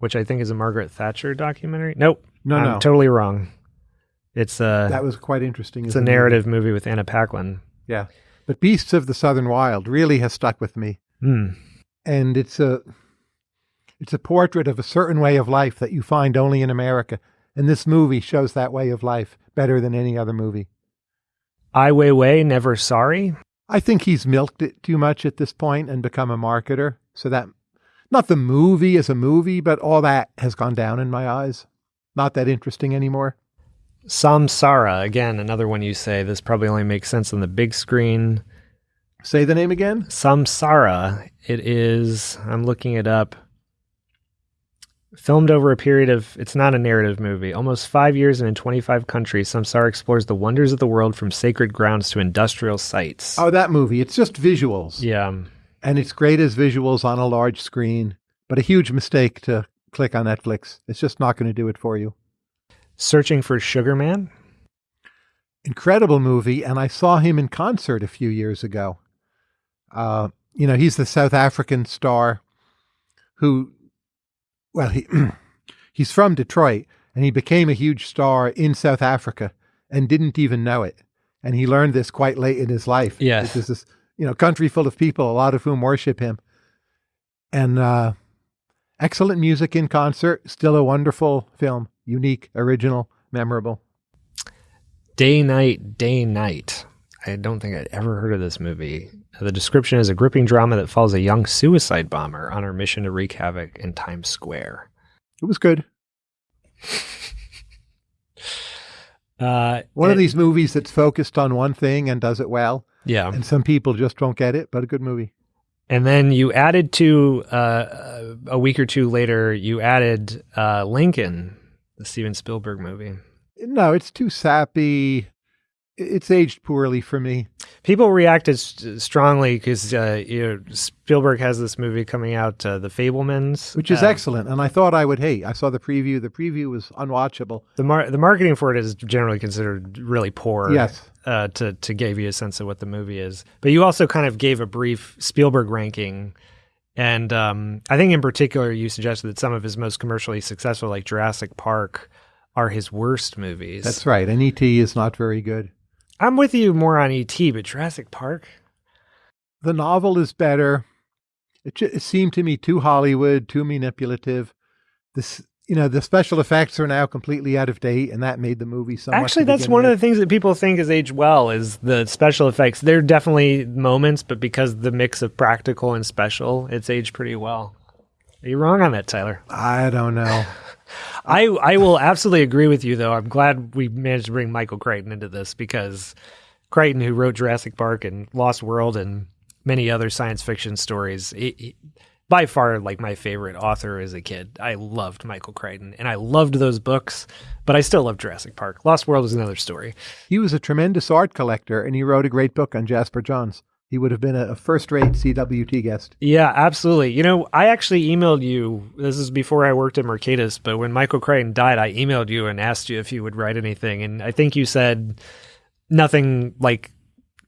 Speaker 1: which I think is a Margaret Thatcher documentary. Nope.
Speaker 2: No,
Speaker 1: I'm
Speaker 2: no.
Speaker 1: totally wrong. It's a
Speaker 2: that was quite interesting.
Speaker 1: it's a narrative movie with Anna Paquin.
Speaker 2: Yeah. But Beasts of the Southern Wild really has stuck with me.
Speaker 1: Hmm.
Speaker 2: And it's a it's a portrait of a certain way of life that you find only in America. And this movie shows that way of life better than any other movie.
Speaker 1: Ai Weiwei, Never Sorry.
Speaker 2: I think he's milked it too much at this point and become a marketer. So that not the movie as a movie, but all that has gone down in my eyes. Not that interesting anymore.
Speaker 1: Samsara, again, another one you say this probably only makes sense on the big screen.
Speaker 2: Say the name again.
Speaker 1: Samsara. It is, I'm looking it up. Filmed over a period of, it's not a narrative movie, almost five years and in 25 countries, Samsara explores the wonders of the world from sacred grounds to industrial sites.
Speaker 2: Oh, that movie. It's just visuals.
Speaker 1: Yeah.
Speaker 2: And it's great as visuals on a large screen, but a huge mistake to click on Netflix. It's just not going to do it for you.
Speaker 1: Searching for Sugar Man.
Speaker 2: Incredible movie, and I saw him in concert a few years ago. Uh, you know, he's the South African star who, well, he *clears throat* he's from Detroit, and he became a huge star in South Africa and didn't even know it. And he learned this quite late in his life.
Speaker 1: Yes.
Speaker 2: This is this, you know, country full of people, a lot of whom worship him. And uh, excellent music in concert, still a wonderful film, unique, original, memorable.
Speaker 1: Day Night, Day Night. I don't think I'd ever heard of this movie. The description is a gripping drama that follows a young suicide bomber on her mission to wreak havoc in Times Square.
Speaker 2: It was good. *laughs*
Speaker 1: Uh,
Speaker 2: One of these movies that's focused on one thing and does it well,
Speaker 1: yeah.
Speaker 2: and some people just don't get it, but a good movie.
Speaker 1: And then you added to uh, a week or two later, you added uh, Lincoln, the Steven Spielberg movie.
Speaker 2: No, it's too sappy. It's aged poorly for me.
Speaker 1: People reacted st- strongly because uh, you know Spielberg has this movie coming out, uh, The Fabelmans,
Speaker 2: which is
Speaker 1: uh,
Speaker 2: excellent, and I thought I would hate. I saw the preview. The preview was unwatchable.
Speaker 1: The mar- the marketing for it is generally considered really poor.
Speaker 2: Yes.
Speaker 1: Uh, to to give you a sense of what the movie is, but you also kind of gave a brief Spielberg ranking, and um, I think in particular you suggested that some of his most commercially successful, like Jurassic Park, are his worst movies.
Speaker 2: That's right. And ET is not very good.
Speaker 1: I'm with you more on ET, but Jurassic Park.
Speaker 2: The novel is better. It, it seemed to me too Hollywood, too manipulative. This, you know, the special effects are now completely out of date, and that made the movie so.
Speaker 1: Actually, that's one of the things that people think is aged well is the special effects. They're definitely moments, but because the mix of practical and special, it's aged pretty well. Are you wrong on that, Tyler?
Speaker 2: I don't know.
Speaker 1: I I will absolutely agree with you, though. I'm glad we managed to bring Michael Crichton into this because Crichton, who wrote Jurassic Park and Lost World and many other science fiction stories, by far like my favorite author as a kid. I loved Michael Crichton and I loved those books, but I still love Jurassic Park. Lost World is another story.
Speaker 2: He was a tremendous art collector, and he wrote a great book on Jasper Johns. He would have been a, first-rate CWT guest.
Speaker 1: Yeah, absolutely. You know, I actually emailed you. This is before I worked at Mercatus, but when Michael Crichton died, I emailed you and asked you if you would write anything, and I think you said nothing like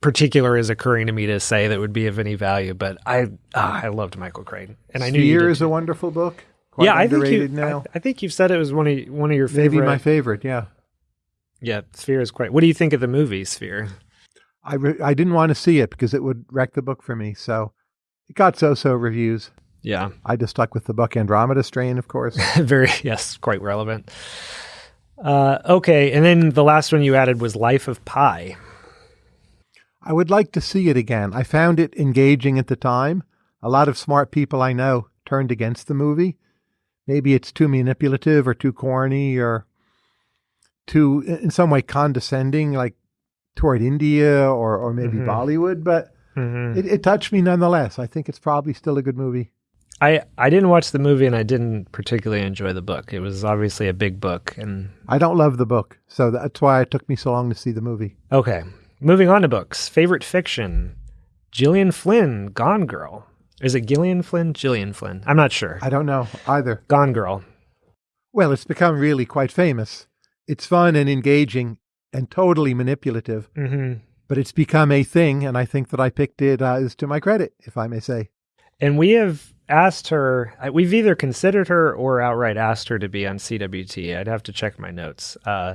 Speaker 1: particular is occurring to me to say that would be of any value. But I, ah, I loved Michael Crichton, and I knew
Speaker 2: Sphere is a wonderful book. Quite
Speaker 1: yeah, I think you.
Speaker 2: now.
Speaker 1: I, I think you've said it was one of one of your
Speaker 2: Maybe
Speaker 1: favorite.
Speaker 2: my favorite. Yeah,
Speaker 1: yeah, Sphere is quite. What do you think of the movie Sphere?
Speaker 2: I re- I didn't want to see it because it would wreck the book for me. So it got so-so reviews.
Speaker 1: Yeah,
Speaker 2: I just stuck with the book Andromeda Strain, of course. *laughs*
Speaker 1: very yes, quite relevant. Uh, okay, and then the last one you added was Life of Pi.
Speaker 2: I would like to see it again. I found it engaging at the time. A lot of smart people I know turned against the movie. Maybe it's too manipulative or too corny or too, in some way, condescending, like toward India or, or maybe
Speaker 1: Mhm.
Speaker 2: Bollywood, but
Speaker 1: Mhm.
Speaker 2: it, it touched me nonetheless. I think it's probably still a good movie.
Speaker 1: I I didn't watch the movie and I didn't particularly enjoy the book. It was obviously a big book and
Speaker 2: I don't love the book, so that's why it took me so long to see the movie.
Speaker 1: okay. Moving on to books. Favorite fiction. Gillian Flynn, Gone Girl. Is it Gillian Flynn? Gillian Flynn. I'm not sure.
Speaker 2: I don't know either.
Speaker 1: Gone Girl.
Speaker 2: Well, it's become really quite famous. It's fun and engaging and totally manipulative,
Speaker 1: Mm-hmm.
Speaker 2: but it's become a thing, and I think that I picked it uh, is to my credit, if I may say.
Speaker 1: And we have asked her, we've either considered her or outright asked her to be on CWT. I'd have to check my notes. Uh,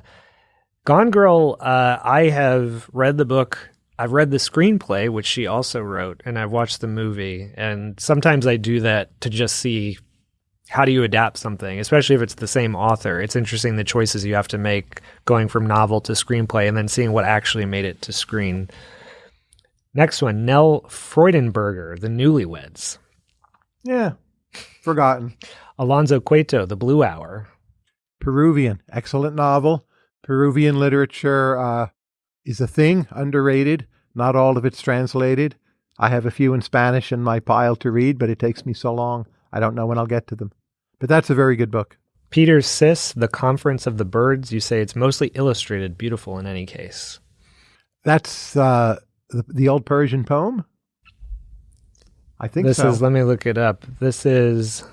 Speaker 1: Gone Girl, uh, I have read the book. I've read the screenplay, which she also wrote, and I've watched the movie. And sometimes I do that to just see how do you adapt something, especially if it's the same author. It's interesting the choices you have to make going from novel to screenplay and then seeing what actually made it to screen. Next one, Nell Freudenberger, The Newlyweds.
Speaker 2: Yeah, forgotten.
Speaker 1: Alonso Cueto, The Blue Hour.
Speaker 2: Peruvian, excellent novel. Peruvian literature uh, is a thing, underrated. Not all of it's translated. I have a few in Spanish in my pile to read, but it takes me so long, I don't know when I'll get to them. But that's a very good book.
Speaker 1: Peter Sis, The Conference of the Birds. You say it's mostly illustrated, beautiful in any case.
Speaker 2: That's uh, the, the old Persian poem. I think
Speaker 1: this
Speaker 2: so.
Speaker 1: is, let me look it up. This is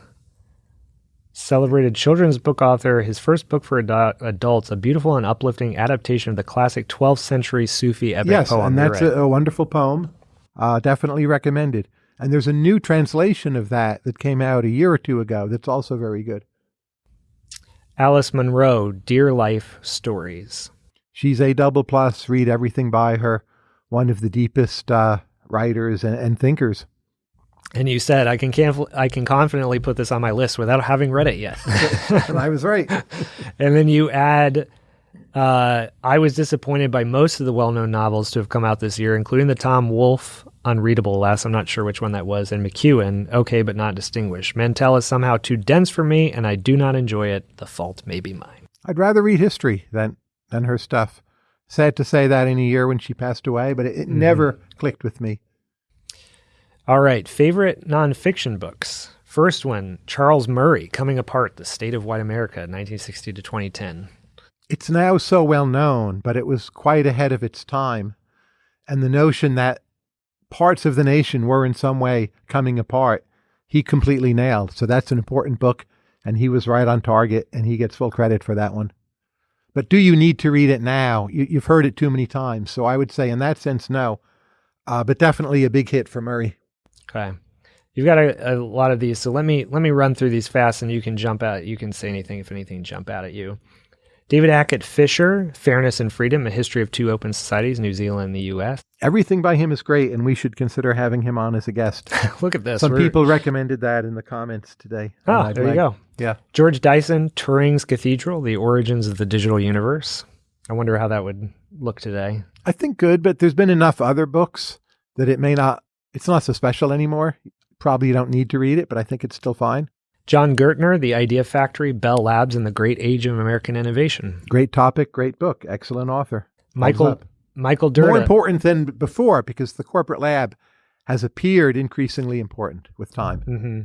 Speaker 1: celebrated children's book author, his first book for adu- adults, a beautiful and uplifting adaptation of the classic 12th century Sufi epic
Speaker 2: yes,
Speaker 1: poem.
Speaker 2: and that's
Speaker 1: right.
Speaker 2: a, a wonderful poem. Uh, definitely recommended. And there's a new translation of that that came out a year or two ago that's also very good.
Speaker 1: Alice Munro, Dear Life Stories.
Speaker 2: She's a double plus. Read everything by her. One of the deepest uh, writers and, and thinkers.
Speaker 1: And you said I can canf- I can confidently put this on my list without having read it yet.
Speaker 2: and *laughs* I was right. *laughs*
Speaker 1: and then you add uh, I was disappointed by most of the well-known novels to have come out this year, including the Tom Wolfe Unreadable Less. I'm not sure which one that was, and McEwan, okay but not distinguished. Mantel is somehow too dense for me, and I do not enjoy it. The fault may be mine.
Speaker 2: I'd rather read history than than her stuff. Sad to say that in a year when she passed away, but it, it mm-hmm. never clicked with me.
Speaker 1: All right, favorite nonfiction books. First one, Charles Murray, Coming Apart: The State of White America, 1960 to 2010.
Speaker 2: It's now so well known, but it was quite ahead of its time. And the notion that parts of the nation were in some way coming apart, he completely nailed. So that's an important book, and he was right on target, and he gets full credit for that one. But do you need to read it now? You, have heard it too many times. So I would say, in that sense, no. Uh, but definitely a big hit for Murray.
Speaker 1: Okay. You've got a, a, lot of these, so let me let me run through these fast, and you can jump out. You can say anything if anything jump out at you. David Hackett Fischer, Fairness and Freedom: A History of Two Open Societies, New Zealand and the U.S.
Speaker 2: Everything by him is great, and we should consider having him on as a guest. *laughs*
Speaker 1: Look at this.
Speaker 2: Some We're... people recommended that in the comments today.
Speaker 1: Oh, there you go.
Speaker 2: Yeah.
Speaker 1: George Dyson, Turing's Cathedral: The Origins of the Digital Universe. I wonder how that would look today.
Speaker 2: I think good, but there's been enough other books that it may not. It's not so special anymore. Probably you don't need to read it, but I think it's still fine.
Speaker 1: Jon Gertner, The Idea Factory, Bell Labs, and the Great Age of American Innovation.
Speaker 2: Great topic, great book, excellent author.
Speaker 1: Michael Michael Dirda.
Speaker 2: More important than before because the corporate lab has appeared increasingly important with time.
Speaker 1: Mm-hmm.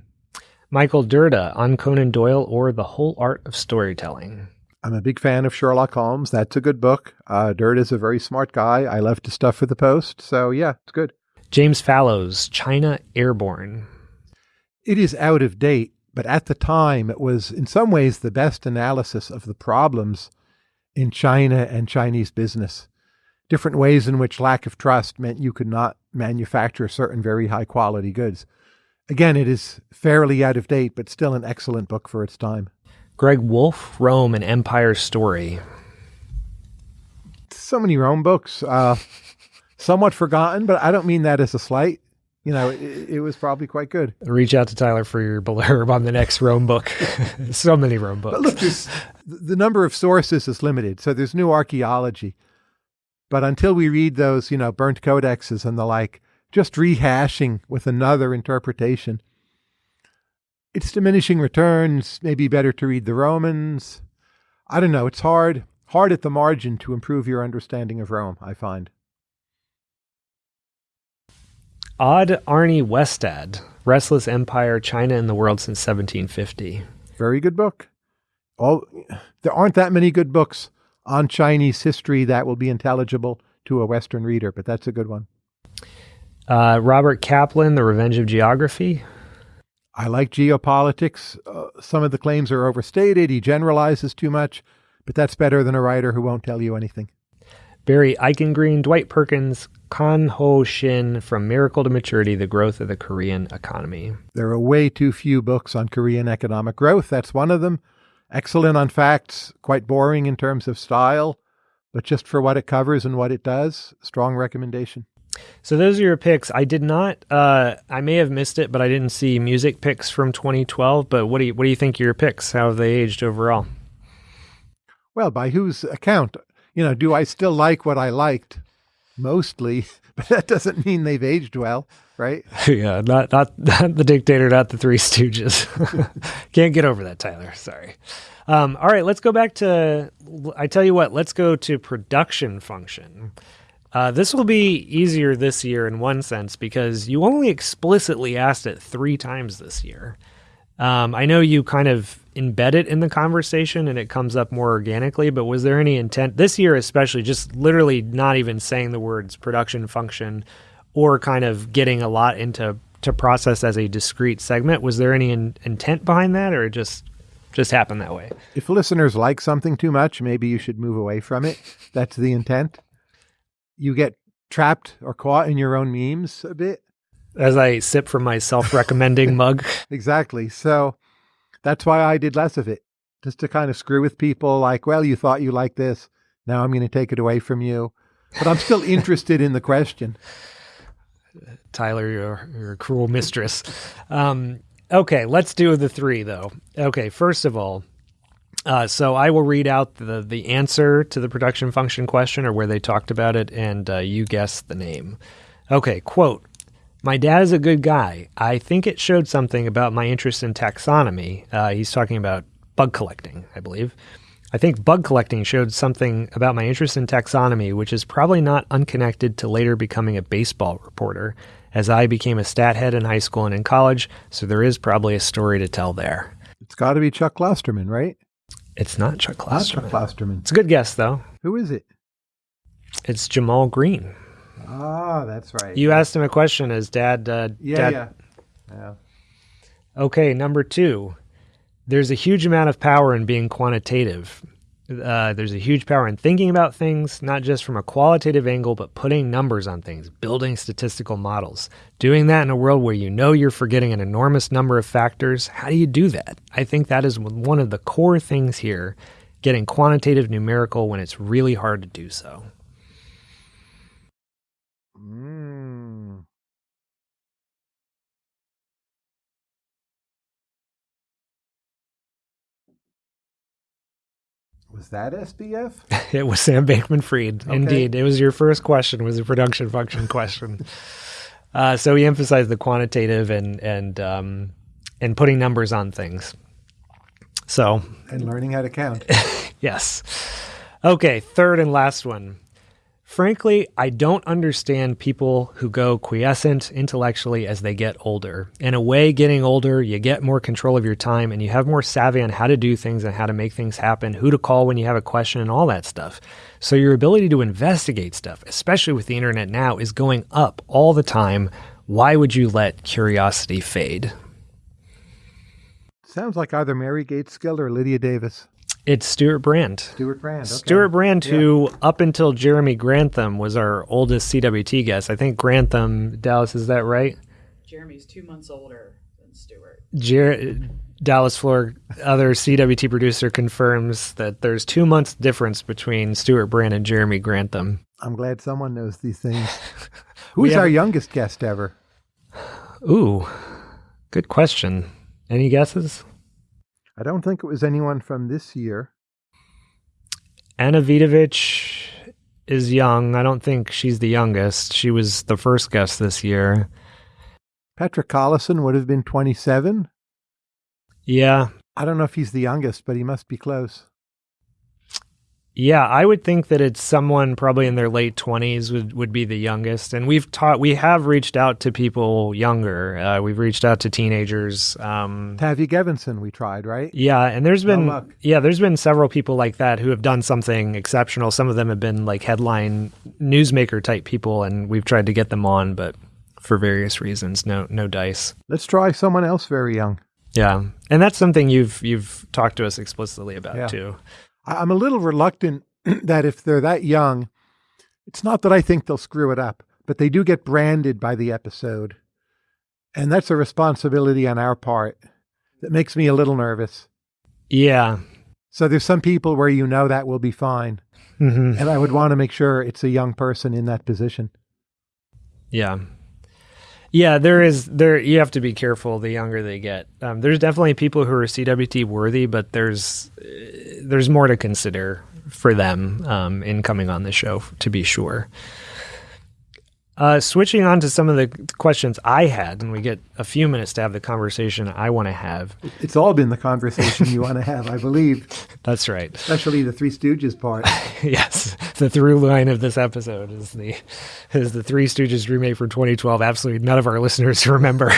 Speaker 1: Michael Dirda on Conan Doyle or The Whole Art of Storytelling.
Speaker 2: I'm a big fan of Sherlock Holmes. That's a good book. Uh, is a very smart guy. I love to stuff for the Post. So, yeah, it's good.
Speaker 1: James Fallows, China Airborne.
Speaker 2: It is out of date, but at the time it was in some ways the best analysis of the problems in China and Chinese business. Different ways in which lack of trust meant you could not manufacture certain very high quality goods. Again, it is fairly out of date, but still an excellent book for its time.
Speaker 1: Greg Woolf, Rome, and Empire Story.
Speaker 2: So many Rome books. Uh, somewhat forgotten, but I don't mean that as a slight. You know, it, it, was probably quite good.
Speaker 1: Reach out to Tyler for your blurb on the next Rome book. *laughs* so many Rome books.
Speaker 2: But look, the number of sources is limited, so there's new archaeology. But until we read those, you know, burnt codexes and the like, just rehashing with another interpretation, it's diminishing returns. Maybe better to read the Romans. I don't know. It's hard, hard at the margin to improve your understanding of Rome. I find.
Speaker 1: Odd Arne Westad, Restless Empire, China and the World Since 1750.
Speaker 2: Very good book. All there aren't that many good books on Chinese history that will be intelligible to a Western reader, but that's a good one.
Speaker 1: Uh, Robert Kaplan, The Revenge of Geography.
Speaker 2: I like geopolitics. Uh, some of the claims are overstated. He generalizes too much, but that's better than a writer who won't tell you anything.
Speaker 1: Barry Eichengreen, Dwight Perkins, Kwanho Shin, From Miracle to Maturity The Growth of the Korean Economy.
Speaker 2: There are way too few books on Korean economic growth. That's one of them. Excellent on facts, quite boring in terms of style, but just for what it covers and what it does, strong recommendation.
Speaker 1: So those are your picks. I did not. Uh, I may have missed it, but I didn't see music picks from 2012. But what do you what do you think your picks? How have they aged overall?
Speaker 2: Well, by whose account? You know, do I still like what I liked? Mostly, *laughs* but that doesn't mean they've aged well, right? *laughs*
Speaker 1: yeah, not not not the dictator, not the Three Stooges. *laughs* Can't get over that, Tyler. Sorry. Um, all right, let's go back to. I tell you what, let's go to production function. Uh, this will be easier this year in one sense because you only explicitly asked it three times this year. Um, I know you kind of embed it in the conversation and it comes up more organically, but was there any intent this year, especially just literally not even saying the words production function or kind of getting a lot into to process as a discrete segment? Was there any in, intent behind that or just just happened that way?
Speaker 2: If listeners like something too much, maybe you should move away from it. That's the intent. You get trapped or caught in your own memes a bit
Speaker 1: as I sip from my self-recommending *laughs* mug.
Speaker 2: Exactly. So that's why I did less of it, just to kind of screw with people. Like, well, you thought you liked this, now I'm going to take it away from you. But I'm still *laughs* interested in the question.
Speaker 1: Tyler, you're, you're a cruel mistress. Um, okay, let's do the three though. Okay, first of all, uh, so I will read out the the answer to the production function question or where they talked about it, and uh, you guess the name. Okay, quote. My dad is a good guy. I think it showed something about my interest in taxonomy. Uh, he's talking about bug collecting, I believe. I think bug collecting showed something about my interest in taxonomy, which is probably not unconnected to later becoming a baseball reporter, as I became a stat head in high school and in college, so there is probably a story to tell there.
Speaker 2: It's got to be Chuck Klosterman, right?
Speaker 1: It's not Chuck
Speaker 2: Not Chuck Klosterman.
Speaker 1: It's a good guess, though.
Speaker 2: Who is it?
Speaker 1: It's Jamal Green.
Speaker 2: Ah, that's right.
Speaker 1: You asked him a question as dad. Uh,
Speaker 2: yeah,
Speaker 1: dad
Speaker 2: yeah. Yeah.
Speaker 1: Okay, number two. There's a huge amount of power in being quantitative. Uh, there's a huge power in thinking about things, not just from a qualitative angle, but putting numbers on things, building statistical models. Doing that in a world where you know you're forgetting an enormous number of factors, how do you do that? I think that is one of the core things here getting quantitative numerical when it's really hard to do so.
Speaker 2: Was that SBF? *laughs*
Speaker 1: It was Sam Bankman Fried.
Speaker 2: Okay.
Speaker 1: Indeed. It was your first question, was a production function question. *laughs* Uh, so he emphasized the quantitative and and um, and putting numbers on things. So
Speaker 2: and learning how to count. *laughs*
Speaker 1: yes. Okay, third and last one. Frankly, I don't understand people who go quiescent intellectually as they get older. In a way, getting older, you get more control of your time and you have more savvy on how to do things and how to make things happen, who to call when you have a question, and all that stuff. So, your ability to investigate stuff, especially with the internet now, is going up all the time. Why would you let curiosity fade?
Speaker 2: Sounds like either Mary Gates Gaitskill or Lydia Davis.
Speaker 1: It's Stewart Brand.
Speaker 2: Stewart Brand. Okay.
Speaker 1: Stewart Brand, who up until Jeremy Grantham was our oldest CWT guest. I think Grantham, Dallas, is that right?
Speaker 3: Jeremy's two months older than Stewart.
Speaker 1: Jer- Dallas Floor, other CWT producer, confirms that there's two months difference between Stewart Brand and Jeremy Grantham.
Speaker 2: I'm glad someone knows these things. *laughs*
Speaker 1: We
Speaker 2: Who's our youngest guest ever?
Speaker 1: Ooh, good question. Any guesses?
Speaker 2: I don't think it was anyone from this year.
Speaker 1: Anna Vidovich is young. I don't think she's the youngest. She was the first guest this year.
Speaker 2: Patrick Collison would have been 27.
Speaker 1: Yeah,
Speaker 2: I don't know if he's the youngest, but he must be close.
Speaker 1: Yeah, I would think that it's someone probably in their late twenties would, would be the youngest, and we've taught we have reached out to people younger. Uh, we've reached out to teenagers. Um,
Speaker 2: Tavi Gevinson, we tried, right?
Speaker 1: yeah, and there's
Speaker 2: No
Speaker 1: been
Speaker 2: luck.
Speaker 1: yeah, there's been several people like that who have done something exceptional. Some of them have been like headline newsmaker type people, and we've tried to get them on, but for various reasons, no no dice.
Speaker 2: Let's try someone else very young.
Speaker 1: Yeah, and that's something you've you've talked to us explicitly about
Speaker 2: Yeah.
Speaker 1: too.
Speaker 2: I'm a little reluctant *clears throat* that if they're that young, it's not that I think they'll screw it up, but they do get branded by the episode. And that's a responsibility on our part that makes me a little nervous.
Speaker 1: Yeah.
Speaker 2: So there's some people where you know that will be fine.
Speaker 1: hmm
Speaker 2: And I would want to make sure it's a young person in that position.
Speaker 1: Yeah. Yeah, there is there you have to be careful the younger they get. Um, there's definitely people who are CWT worthy, but there's there's more to consider for them um, in coming on the show to be sure. Uh, switching on to some of the questions I had, and we get a few minutes to have the conversation I want to have.
Speaker 2: It's all been the conversation you want to have, I believe, *laughs*
Speaker 1: That's right.
Speaker 2: especially the Three Stooges part. *laughs*
Speaker 1: yes, the through line of this episode is the is the Three Stooges remake from 2012. Absolutely none of our listeners *laughs* remember,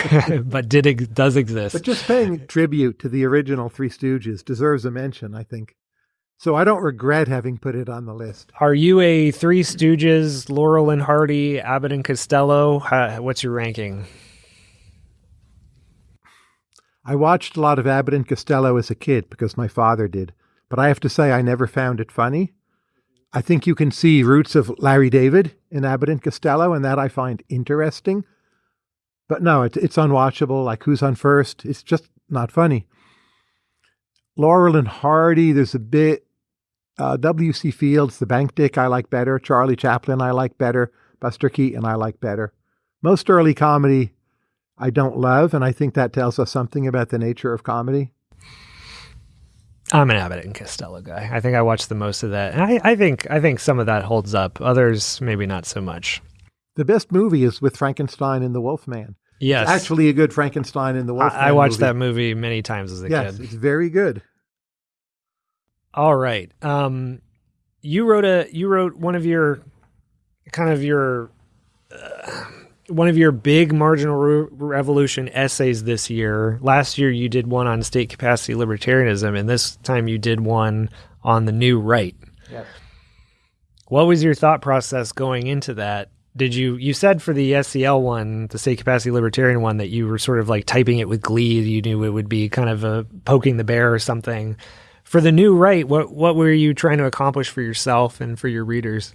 Speaker 1: but did does exist.
Speaker 2: But just paying tribute to the original Three Stooges deserves a mention, I think. So I don't regret having put it on the list.
Speaker 1: Are you a Three Stooges, Laurel and Hardy, Abbott and Costello? Uh, what's your ranking?
Speaker 2: I watched a lot of Abbott and Costello as a kid because my father did, but I have to say I never found it funny. I think you can see roots of Larry David in Abbott and Costello, and that I find interesting. But no, it's it's unwatchable. Like Who's on First? It's just not funny. Laurel and Hardy, there's a bit. Uh, W.C. Fields, The Bank Dick, I like better. Charlie Chaplin, I like better. Buster Keaton, I like better. Most early comedy, I don't love, and I think that tells us something about the nature of comedy.
Speaker 1: I'm an Abbott and Costello guy. I think I watched the most of that, and I, I think I think some of that holds up. Others maybe not so much.
Speaker 2: The best movie is with Frankenstein and the Wolfman.
Speaker 1: Yes,
Speaker 2: Actually, a good Frankenstein and the Wolfman.
Speaker 1: I, I watched
Speaker 2: movie.
Speaker 1: that movie many times as a
Speaker 2: Yes,
Speaker 1: kid.
Speaker 2: it's very good.
Speaker 1: All right. Um, you wrote a you wrote one of your kind of your uh, one of your big marginal re- revolution essays this year. Last year you did one on state capacity libertarianism, and this time you did one on the new right.
Speaker 2: Yes.
Speaker 1: What was your thought process going into that? Did you you said for the SCL one, the state capacity libertarian one, that you were sort of like typing it with glee. You knew it would be kind of a poking the bear or something. For the new right, what what were you trying to accomplish for yourself and for your readers?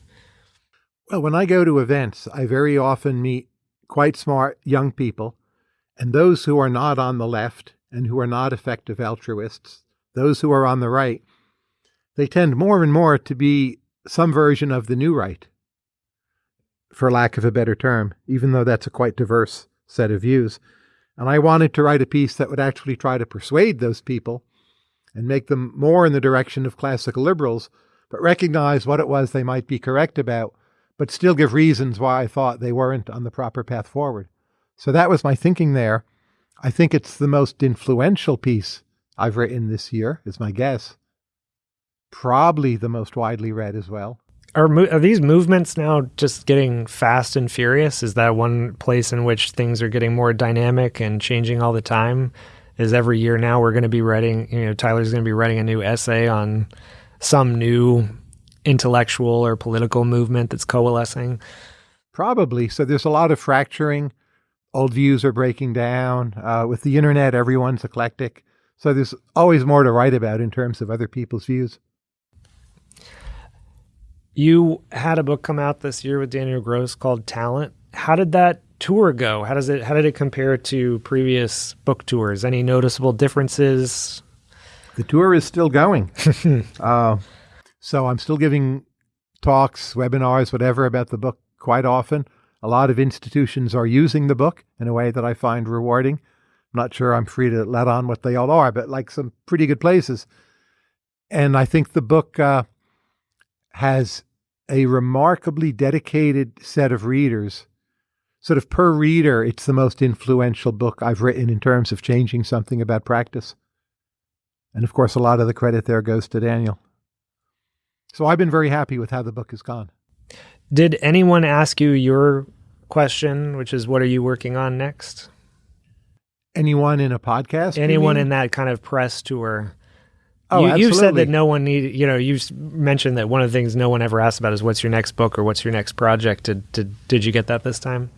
Speaker 2: Well, when I go to events, I very often meet quite smart young people, and those who are not on the left and who are not effective altruists, those who are on the right, they tend more and more to be some version of the new right, for lack of a better term, even though that's a quite diverse set of views. And I wanted to write a piece that would actually try to persuade those people and make them more in the direction of classical liberals, but recognize what it was they might be correct about but still give reasons why I thought they weren't on the proper path forward. So that was my thinking there. I think it's the most influential piece I've written this year, is my guess. Probably the most widely read as well.
Speaker 1: Are, are these movements now just getting fast and furious? Is that one place in which things are getting more dynamic and changing all the time? Is every year now we're going to be writing, you know, Tyler's going to be writing a new essay on some new intellectual or political movement that's coalescing?
Speaker 2: Probably. So there's a lot of fracturing. Old views are breaking down. Uh, with the internet, everyone's eclectic. So there's always more to write about in terms of other people's views.
Speaker 1: You had a book come out this year with Daniel Gross called Talent. How did that tour go? How does it how did it compare to previous book tours? Any noticeable differences?
Speaker 2: The tour is still going. *laughs* uh, so I'm still giving talks, webinars, whatever about the book quite often. A lot of institutions are using the book in a way that I find rewarding. I'm not sure I'm free to let on what they all are, but like some pretty good places. And I think the book uh, has a remarkably dedicated set of readers. Sort of per reader, it's the most influential book I've written in terms of changing something about practice. And of course, a lot of the credit there goes to Daniel. So I've been very happy with how the book has gone.
Speaker 1: Did anyone ask you your question, which is what are you working on next?
Speaker 2: Anyone in a podcast?
Speaker 1: Anyone in that kind of press tour?
Speaker 2: Oh,
Speaker 1: you,
Speaker 2: you
Speaker 1: said that no one needed, you know, you mentioned that one of the things no one ever asked about is what's your next book or what's your next project. Did, did, did you get that this time?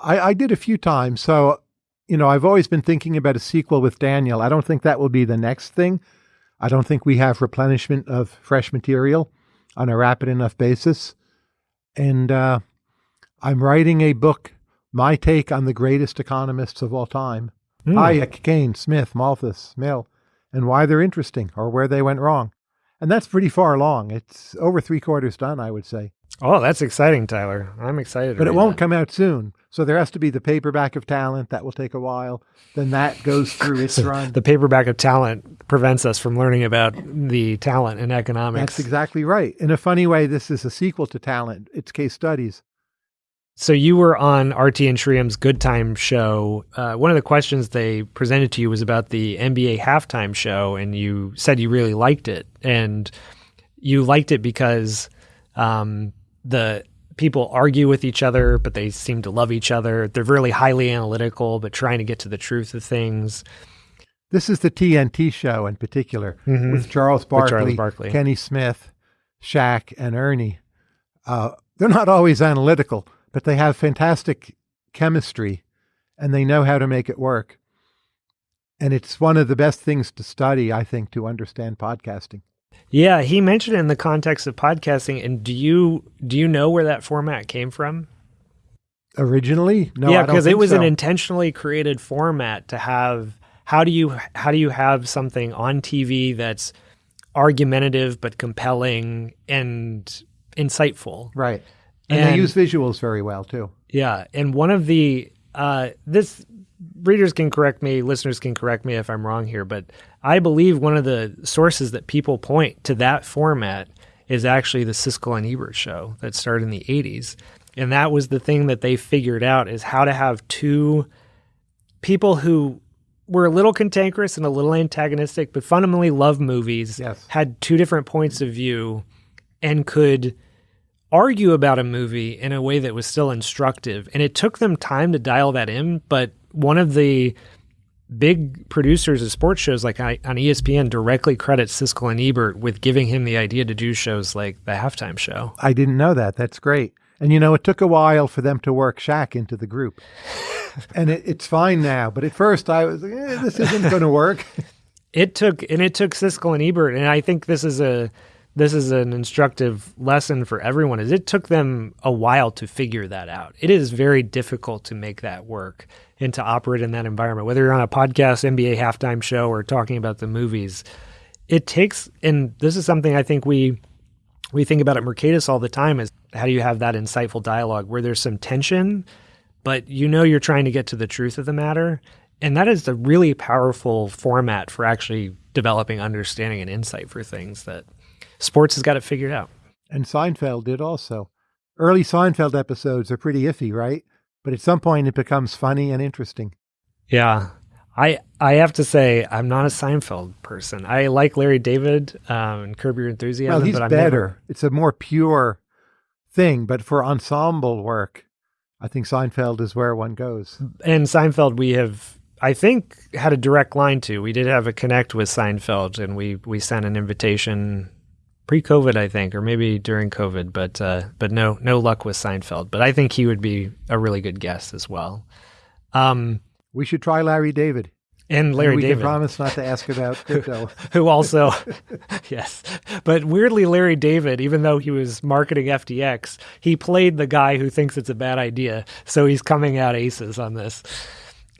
Speaker 2: I, I did a few times. So, you know, I've always been thinking about a sequel with Daniel. I don't think that will be the next thing. I don't think we have replenishment of fresh material on a rapid enough basis. And uh, I'm writing a book, my take on the greatest economists of all time mm. Hayek, Keynes, Smith, Malthus, Mill, and why they're interesting or where they went wrong. And that's pretty far along. It's over three quarters done, I would say.
Speaker 1: Oh, that's exciting, Tyler. I'm excited.
Speaker 2: But it won't
Speaker 1: that.
Speaker 2: come out soon. So there has to be the paperback of talent. That will take a while. Then that goes through *laughs* its run.
Speaker 1: the paperback of talent prevents us from learning about the talent in economics.
Speaker 2: That's exactly right. In a funny way, this is a sequel to talent. It's case studies.
Speaker 1: So you were on Aarthi and Sriram's Good Time show. Uh, one of the questions they presented to you was about the NBA halftime show, and you said you really liked it, and you liked it because um, the people argue with each other, but they seem to love each other. They're really highly analytical, but trying to get to the truth of things.
Speaker 2: This is the TNT show in particular mm-hmm. with Charles Barkley, Charles Barkley, Kenny Smith, Shaq, and Ernie. Uh, they're not always analytical, but they have fantastic chemistry and they know how to make it work. And it's one of the best things to study, I think, to understand podcasting.
Speaker 1: Yeah, he mentioned it in the context of podcasting. And do you do you know where that format came from?
Speaker 2: Originally, no.
Speaker 1: Yeah, because it was
Speaker 2: so.
Speaker 1: an intentionally created format to have. How do you how do you have something on TV that's argumentative but compelling and insightful?
Speaker 2: Right, and, and they use visuals very well too.
Speaker 1: Yeah, and one of the uh, this readers can correct me, listeners can correct me if I'm wrong here, but I believe one of the sources that people point to that format is actually the Siskel and Ebert show that started in the 80s. And that was the thing that they figured out is how to have two people who were a little cantankerous and a little antagonistic, but fundamentally love movies,
Speaker 2: yes.
Speaker 1: had two different points of view, and could argue about a movie in a way that was still instructive. And it took them time to dial that in. But one of the big producers of sports shows like on ESPN directly credits Siskel and Ebert with giving him the idea to do shows like the halftime show.
Speaker 2: I didn't know that. That's great. And you know, it took a while for them to work Shaq into the group. *laughs* and it, it's fine now. But at first I was like, eh, this isn't going to work. *laughs*
Speaker 1: it took, and it took Siskel and Ebert. And I think this is a, this is an instructive lesson for everyone is it took them a while to figure that out. It is very difficult to make that work and to operate in that environment. Whether you're on a podcast, NBA halftime show, or talking about the movies, it takes. And this is something I think we we think about at Mercatus all the time: is how do you have that insightful dialogue where there's some tension, but you know you're trying to get to the truth of the matter. And that is a really powerful format for actually developing understanding and insight for things that sports has got it figured out.
Speaker 2: And Seinfeld did also. Early Seinfeld episodes are pretty iffy, right? But at some point it becomes funny and interesting.
Speaker 1: Yeah. I I have to say I'm not a Seinfeld person. I like Larry David um, and Curb Your Enthusiasm.
Speaker 2: Well, he's
Speaker 1: but I'm
Speaker 2: better.
Speaker 1: Never...
Speaker 2: It's a more pure thing. But for ensemble work, I think Seinfeld is where one goes.
Speaker 1: And Seinfeld, we have I think had a direct line to. We did have a connect with Seinfeld, and we we sent an invitation pre-COVID, I think, or maybe during COVID, but uh, but no no luck with Seinfeld. But I think he would be a really good guest as well. Um,
Speaker 2: we should try Larry David.
Speaker 1: And Larry
Speaker 2: and we
Speaker 1: David.
Speaker 2: promise not to ask about *laughs* crypto.
Speaker 1: Who also, *laughs* yes. But weirdly, Larry David, even though he was marketing FTX, he played the guy who thinks it's a bad idea. So he's coming out aces on this.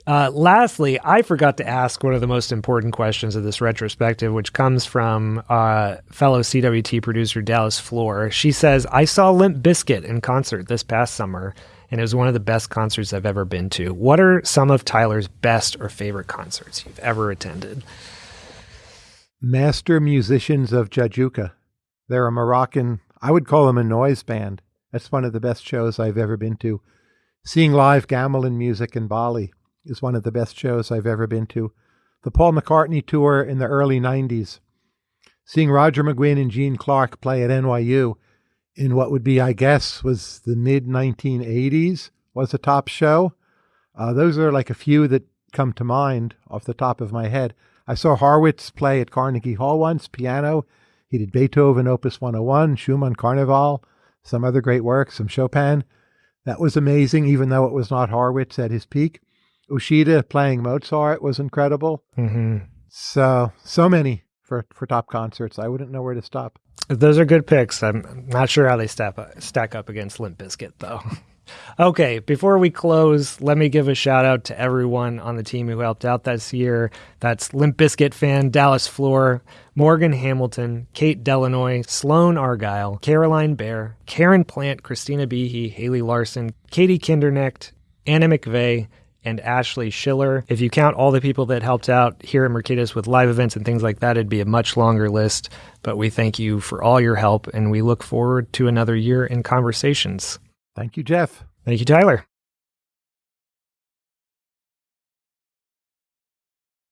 Speaker 1: Uh, lastly, I forgot to ask one of the most important questions of this retrospective, which comes from uh, fellow CWT producer Dallas Floor. She says, I saw Limp Bizkit in concert this past summer, and it was one of the best concerts I've ever been to. What are some of Tyler's best or favorite concerts you've ever attended?
Speaker 2: Master Musicians of Jajouka. They're a Moroccan, I would call them a noise band. That's one of the best shows I've ever been to. Seeing live gamelan music in Bali is one of the best shows I've ever been to. The Paul McCartney tour in the early 90s. Seeing Roger McGuinn and Gene Clark play at NYU in what would be, I guess, was the mid 1980s was a top show. Uh, those are like a few that come to mind off the top of my head. I saw Horowitz play at Carnegie Hall once, piano. He did Beethoven Opus 101, Schumann Carnival, some other great works, some Chopin. That was amazing, even though it was not Horowitz at his peak. Uchida playing Mozart was incredible.
Speaker 1: Mm-hmm.
Speaker 2: So so many for for top concerts. I wouldn't know where to stop.
Speaker 1: Those are good picks. I'm not sure how they stack up, stack up against Limp Bizkit though. *laughs* okay, before we close, let me give a shout out to everyone on the team who helped out this year. That's Limp Bizkit fan Dallas Floor, Morgan Hamilton, Kate Delanoy, Sloan Argyle, Caroline Bear, Karen Plant, Christina Behe, Haley Larson, Katie Kindernecht, Anna McVeigh, and Ashley Schiller. If you count all the people that helped out here at Mercatus with live events and things like that, it'd be a much longer list. But we thank you for all your help and we look forward to another year in conversations.
Speaker 2: Thank you, Jeff.
Speaker 1: Thank you, Tyler.